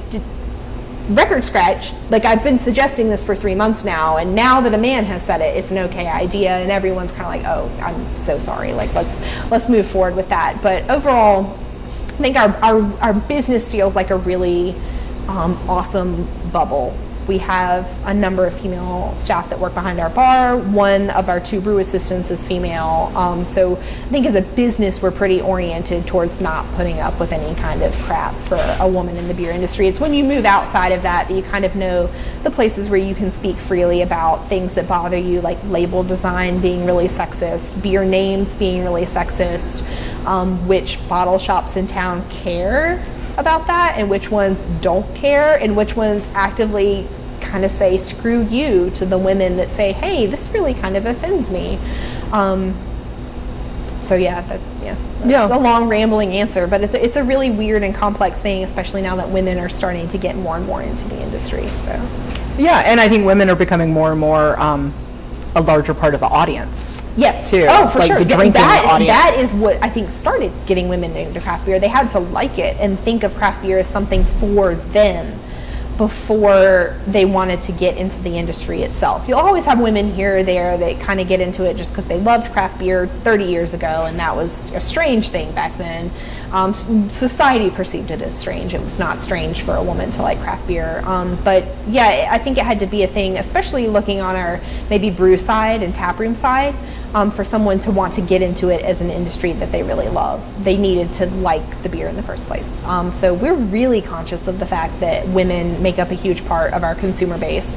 record scratch like i've been suggesting this for three months now and now that a man has said it it's an okay idea and everyone's kind of like oh i'm so sorry like let's let's move forward with that. But overall i think our our, our business feels like a really um, awesome bubble we have a number of female staff that work behind our bar. One of our two brew assistants is female. Um, so I think as a business, we're pretty oriented towards not putting up with any kind of crap for a woman in the beer industry. It's when you move outside of that that you kind of know the places where you can speak freely about things that bother you, like label design being really sexist, beer names being really sexist, um, which bottle shops in town care about that and which ones don't care and which ones actively kind of say screw you to the women that say hey this really kind of offends me. Um, so yeah that, yeah. Yeah. A long rambling answer but it's, it's a really weird and complex thing especially now that women are starting to get more and more into the industry so. Yeah and i think women are becoming more and more um, a larger part of the audience. Yes. Too. Oh, for like sure. The drinking that, audience. that is what I think started getting women into craft beer. They had to like it and think of craft beer as something for them before they wanted to get into the industry itself. You'll always have women here or there that kind of get into it just because they loved craft beer 30 years ago, and that was a strange thing back then. Um, society perceived it as strange. It was not strange for a woman to like craft beer. Um, but yeah, I think it had to be a thing, especially looking on our maybe brew side and taproom side um, for someone to want to get into it as an industry that they really love. They needed to like the beer in the first place. Um, so we're really conscious of the fact that women make up a huge part of our consumer base.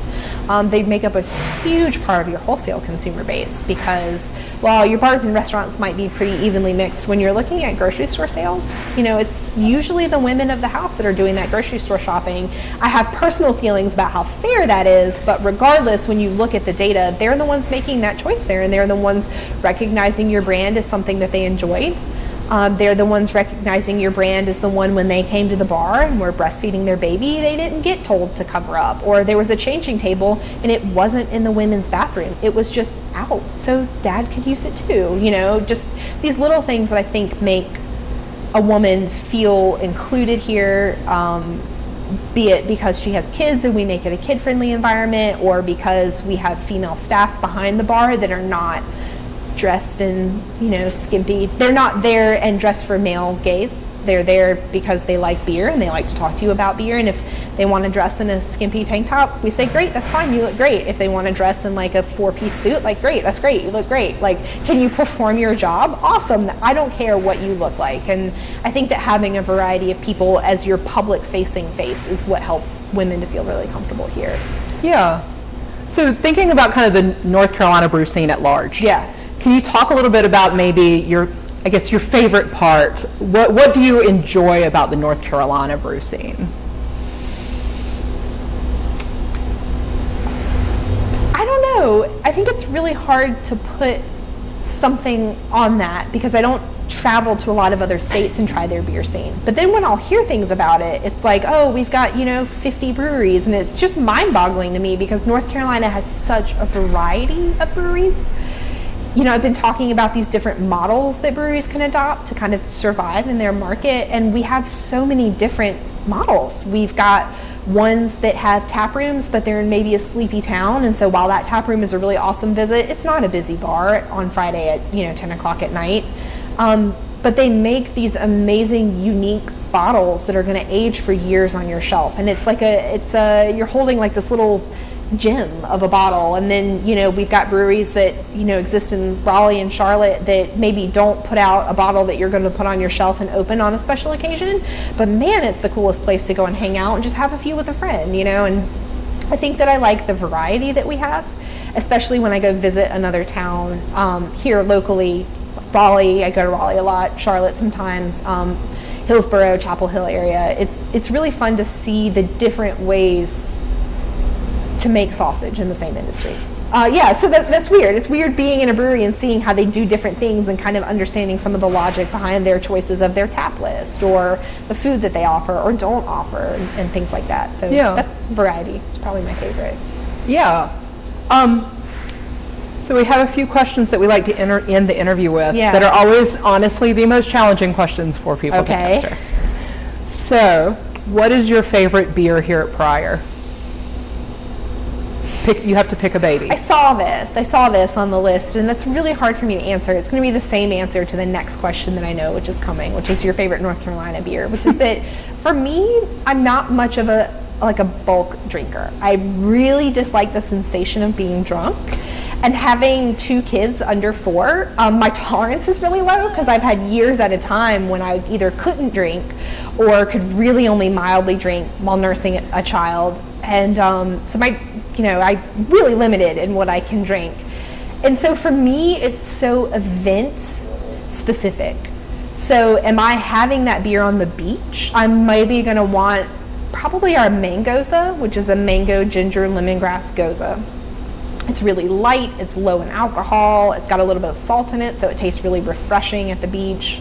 Um, they make up a huge part of your wholesale consumer base because while your bars and restaurants might be pretty evenly mixed, when you're looking at grocery store sales, you know, it's usually the women of the house that are doing that grocery store shopping. I have personal feelings about how fair that is, but regardless, when you look at the data, they're the ones making that choice there, and they're the ones recognizing your brand as something that they enjoyed um, they're the ones recognizing your brand as the one when they came to the bar and were breastfeeding their baby, they didn't get told to cover up. Or there was a changing table and it wasn't in the women's bathroom, it was just out. So dad could use it too. You know, just these little things that I think make a woman feel included here. Um, be it because she has kids and we make it a kid friendly environment, or because we have female staff behind the bar that are not dressed in, you know, skimpy. They're not there and dressed for male gaze. They're there because they like beer and they like to talk to you about beer. And if they want to dress in a skimpy tank top, we say, great, that's fine, you look great. If they want to dress in like a four piece suit, like, great, that's great, you look great. Like, can you perform your job? Awesome. I don't care what you look like. And I think that having a variety of people as your public facing face is what helps women to feel really comfortable here. Yeah. So thinking about kind of the North Carolina brew scene at large. Yeah. Can you talk a little bit about maybe your, I guess, your favorite part? What, what do you enjoy about the North Carolina brew scene? I don't know. I think it's really hard to put something on that because I don't travel to a lot of other states and try their beer scene. But then when I'll hear things about it, it's like, oh, we've got, you know, 50 breweries. And it's just mind boggling to me because North Carolina has such a variety of breweries. You know, I've been talking about these different models that breweries can adopt to kind of survive in their market. And we have so many different models. We've got ones that have tap rooms, but they're in maybe a sleepy town. And so while that tap room is a really awesome visit, it's not a busy bar on Friday at, you know, 10 o'clock at night. Um, but they make these amazing, unique bottles that are going to age for years on your shelf. And it's like a, it's a, you're holding like this little gem of a bottle. And then, you know, we've got breweries that, you know, exist in Raleigh and Charlotte that maybe don't put out a bottle that you're going to put on your shelf and open on a special occasion. But man, it's the coolest place to go and hang out and just have a few with a friend, you know. And I think that I like the variety that we have, especially when I go visit another town um, here locally. Raleigh, I go to Raleigh a lot, Charlotte sometimes. Um, Hillsborough, Chapel Hill area. It's it's really fun to see the different ways to make sausage in the same industry. Uh, yeah, so that, that's weird. It's weird being in a brewery and seeing how they do different things and kind of understanding some of the logic behind their choices of their tap list or the food that they offer or don't offer and, and things like that. So Yeah. that variety is probably my favorite. Yeah. Um, so we have a few questions that we like to enter, end the interview with Yeah. that are always, honestly, the most challenging questions for people Okay. to answer. So, what is your favorite beer here at Preyer? Pick, you have to pick a baby. I saw this. I saw this on the list, and that's really hard for me to answer. It's going to be the same answer to the next question that I know, which is coming, which is your favorite North Carolina beer. Which is that (laughs) for me, I'm not much of a like a bulk drinker. I really dislike the sensation of being drunk. And having two kids under four, um, my tolerance is really low because I've had years at a time when I either couldn't drink or could really only mildly drink while nursing a child. And um, so my, you know, I really limited in what I can drink. And so for me, it's so event specific. So am I having that beer on the beach? I'm maybe going to want probably our mangoza, which is a mango ginger lemongrass gose. It's really light, it's low in alcohol, it's got a little bit of salt in it, so it tastes really refreshing at the beach.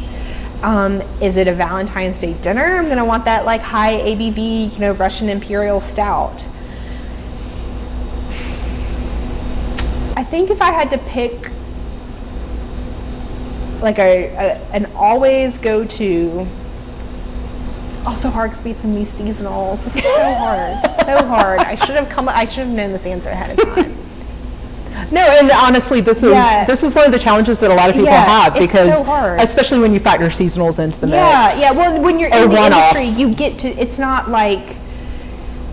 Um, is it a Valentine's Day dinner? I'm gonna want that like high ABV, you know, Russian Imperial Stout. I think if I had to pick like a, a an always go to also hard because we had some new seasonals. This is so hard. so (laughs) hard. I should have come I should have known this answer ahead of time. No, and honestly, this is Yeah. this is one of the challenges that a lot of people Yeah, have because, so especially when you factor seasonals into the mix. Yeah, yeah. Well, when you're in the industry, you get to. It's not like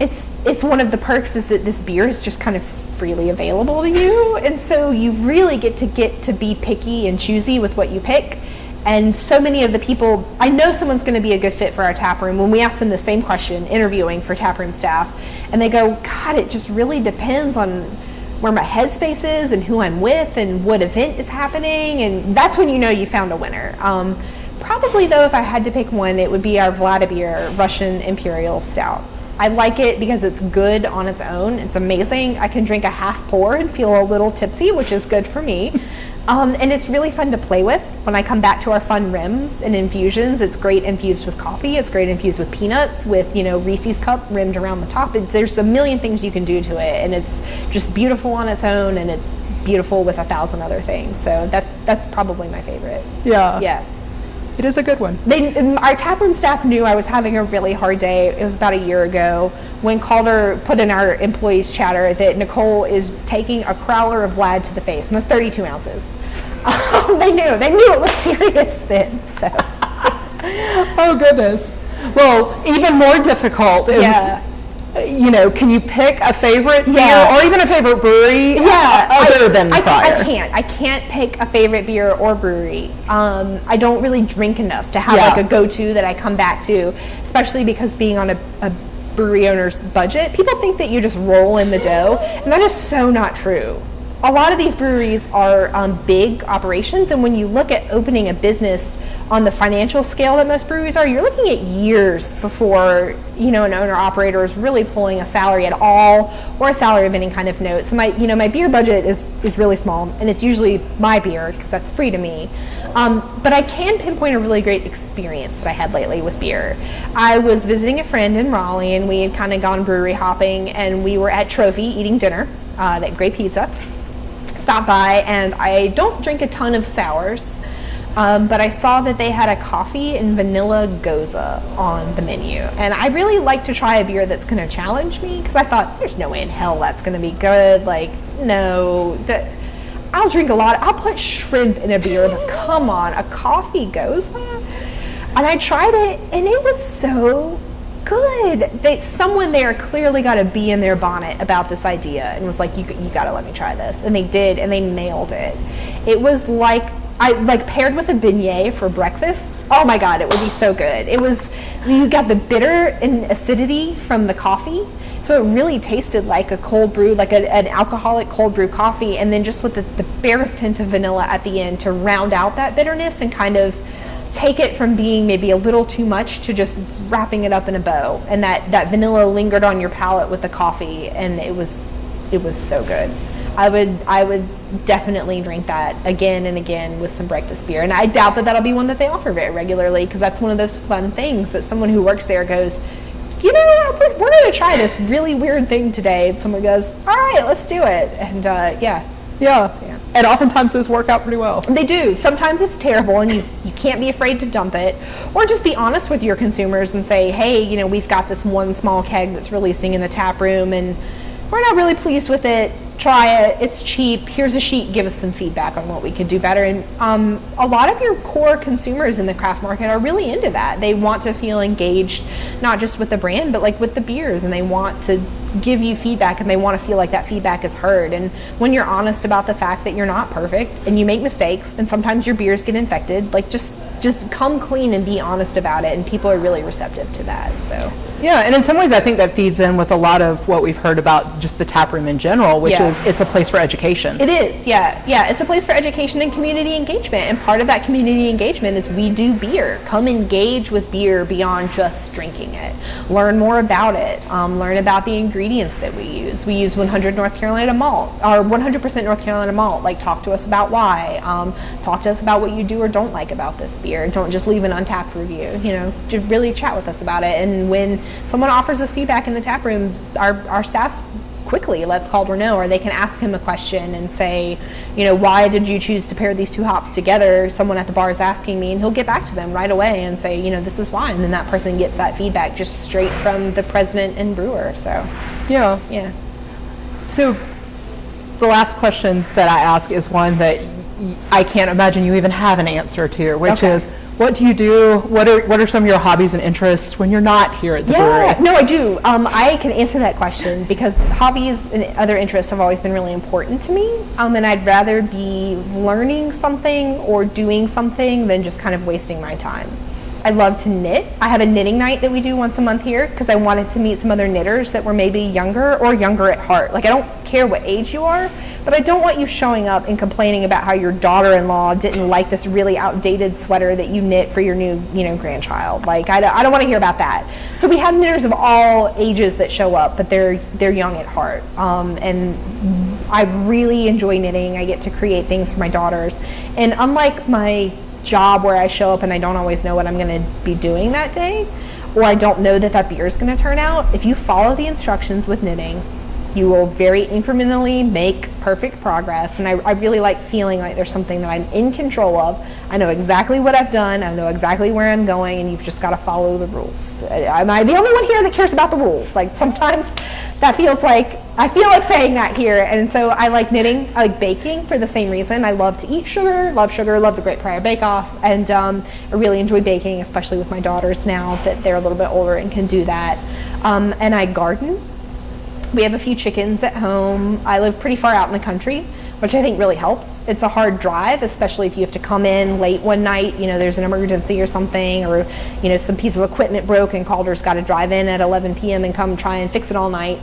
it's it's one of the perks is that this beer is just kind of freely available to you, (laughs) and so you really get to get to be picky and choosy with what you pick. And so many of the people, I know someone's going to be a good fit for our tap room. When we ask them the same question, interviewing for tap room staff, and they go, "God, it just really depends on." Where my headspace is and who I'm with and what event is happening, and that's when you know you found a winner. Um, probably though, if I had to pick one, it would be our Vladimir Russian Imperial Stout. I like it because it's good on its own. It's amazing. I can drink a half pour and feel a little tipsy, which is good for me. Um, and it's really fun to play with. When I come back to our fun rims and infusions, it's great infused with coffee. It's great infused with peanuts, with you know Reese's cup rimmed around the top. It, there's a million things you can do to it, and it's just beautiful on its own, and it's beautiful with a thousand other things. So that's that's probably my favorite. yeah, Yeah. It is a good one. They, our taproom staff knew I was having a really hard day. It was about a year ago when Calder put in our employees chatter that Nicole is taking a crowler of Vlad to the face, and that's 32 ounces. (laughs) Um, they knew. They knew it was (laughs) serious then. So (laughs) oh goodness. Well, even more difficult is, Yeah. You know, can you pick a favorite Yeah. beer or even a favorite brewery? Yeah, other I, than I, Preyer. I can't. I can't pick a favorite beer or brewery. Um, I don't really drink enough to have Yeah. like a go-to that I come back to, especially because being on a, a brewery owner's budget, people think that you just roll in the dough, and that is so not true. A lot of these breweries are um, big operations, and when you look at opening a business on the financial scale that most breweries are, you're looking at years before you know an owner operator is really pulling a salary at all or a salary of any kind of note. So my you know my beer budget is is really small, and it's usually my beer because that's free to me. Um, but I can pinpoint a really great experience that I had lately with beer. I was visiting a friend in Raleigh, and we had kind of gone brewery hopping, and we were at Trophy eating dinner uh, at Great Pizza stopped by and I don't drink a ton of sours, um, but I saw that they had a coffee and vanilla gose on the menu. And I really like to try a beer that's going to challenge me because I thought there's no way in hell that's going to be good. Like, no. I'll drink a lot. I'll put shrimp in a beer, but come on, a coffee gose? And I tried it and it was so good. They, someone there clearly got a bee in their bonnet about this idea and was like, "You, you got to let me try this," and they did, and they nailed it. It was like I like paired with a beignet for breakfast. Oh my god, it would be so good. It was you got the bitter and acidity from the coffee, so it really tasted like a cold brew, like a, an alcoholic cold brew coffee, and then just with the, the barest hint of vanilla at the end to round out that bitterness and kind of take it from being maybe a little too much to just wrapping it up in a bow. And that that vanilla lingered on your palate with the coffee and it was it was so good. I would i would definitely drink that again and again with some breakfast beer. And i doubt that that'll be one that they offer very regularly because that's one of those fun things that someone who works there goes you know we're, we're going to try this really weird thing today. And someone goes all right let's do it. And uh, yeah. Yeah. Yeah. And oftentimes those work out pretty well. they do. Sometimes it's terrible and you, you can't be afraid to dump it. Or just be honest with your consumers and say, hey, you know, we've got this one small keg that's releasing in the tap room and we're not really pleased with it. Try it. It's cheap. Here's a sheet. Give us some feedback on what we could do better. And um, a lot of your core consumers in the craft market are really into that. They want to feel engaged, not just with the brand, but like with the beers, and they want to give you feedback and they want to feel like that feedback is heard. And when you're honest about the fact that you're not perfect and you make mistakes and sometimes your beers get infected, like just just come clean and be honest about it and people are really receptive to that. So Yeah, and in some ways, I think that feeds in with a lot of what we've heard about just the tap room in general, which Yeah. is it's a place for education. It is, yeah, yeah. It's a place for education and community engagement, and part of that community engagement is we do beer. Come engage with beer beyond just drinking it. Learn more about it. Um, learn about the ingredients that we use. We use 100 North Carolina malt, or 100% North Carolina malt. Like, talk to us about why. Um, talk to us about what you do or don't like about this beer. Don't just leave an Untappd review. You know, just really chat with us about it. And when someone offers us feedback in the tap room, our our staff quickly lets Calder know, or they can ask him a question and say, you know, why did you choose to pair these two hops together? Someone at the bar is asking me, and he'll get back to them right away and say, you know, this is why. And then that person gets that feedback just straight from the president and brewer. So, Yeah. yeah. So the last question that I ask is one that I can't imagine you even have an answer to, which Okay. is what do you do? What are what are some of your hobbies and interests when you're not here at the Yeah, brewery? no, I do. Um, I can answer that question because hobbies and other interests have always been really important to me. Um, and I'd rather be learning something or doing something than just kind of wasting my time. I love to knit. I have a knitting night that we do once a month here because I wanted to meet some other knitters that were maybe younger or younger at heart. Like, I don't care what age you are, but I don't want you showing up and complaining about how your daughter-in-law didn't like this really outdated sweater that you knit for your new, you know, grandchild. Like, I don't, I don't want to hear about that. So we have knitters of all ages that show up, but they're they're young at heart. Um, and I really enjoy knitting. I get to create things for my daughters, and unlike my job where I show up and I don't always know what I'm going to be doing that day, or I don't know that that beer is going to turn out. If you follow the instructions with knitting, You will very incrementally make perfect progress. And I, I really like feeling like there's something that I'm in control of. I know exactly what I've done, I know exactly where I'm going, and you've just got to follow the rules. Am I the only one here that cares about the rules? Like sometimes that feels like I feel like saying that here, and so I like knitting. I like baking for the same reason. I love to eat sugar, love sugar, love the Great Prairie Bake Off, and um, I really enjoy baking, especially with my daughters now that they're a little bit older and can do that. Um, and I garden. We have a few chickens at home. I live pretty far out in the country, which I think really helps. It's a hard drive, especially if you have to come in late one night, you know, there's an emergency or something, or, you know, some piece of equipment broke and Calder's got to drive in at 11 p.m. and come try and fix it all night.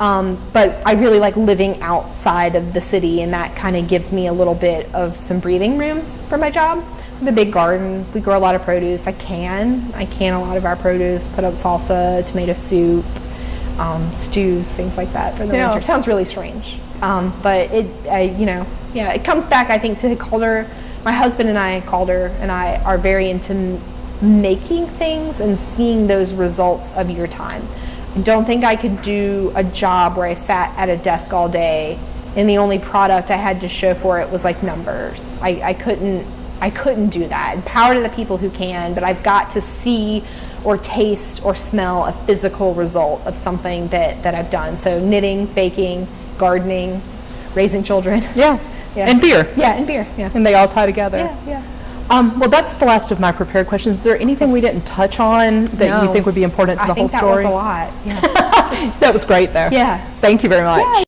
Um, but I really like living outside of the city, and that kind of gives me a little bit of some breathing room for my job. The big garden, we grow a lot of produce. I can, I can a lot of our produce, put up salsa, tomato soup, um, stews, things like that for the Yeah. winter. Sounds really strange, um, but it, I, you know, yeah, it comes back. I think to Calder. My husband and I, Calder and I, are very into making things and seeing those results of your time. I don't think I could do a job where I sat at a desk all day and the only product I had to show for it was like numbers. I, I couldn't I couldn't do that. Power to the people who can, but I've got to see or taste or smell a physical result of something that, that I've done. So knitting, baking, gardening, raising children. Yeah. (laughs) Yeah. And beer. Yeah, and beer. Yeah. And they all tie together. Yeah, yeah. Um, well, that's the last of my prepared questions. Is there anything we didn't touch on that you think would be important to I the whole story? I think that was a lot. Yeah. (laughs) that was great, though. Yeah. Thank you very much. Yeah,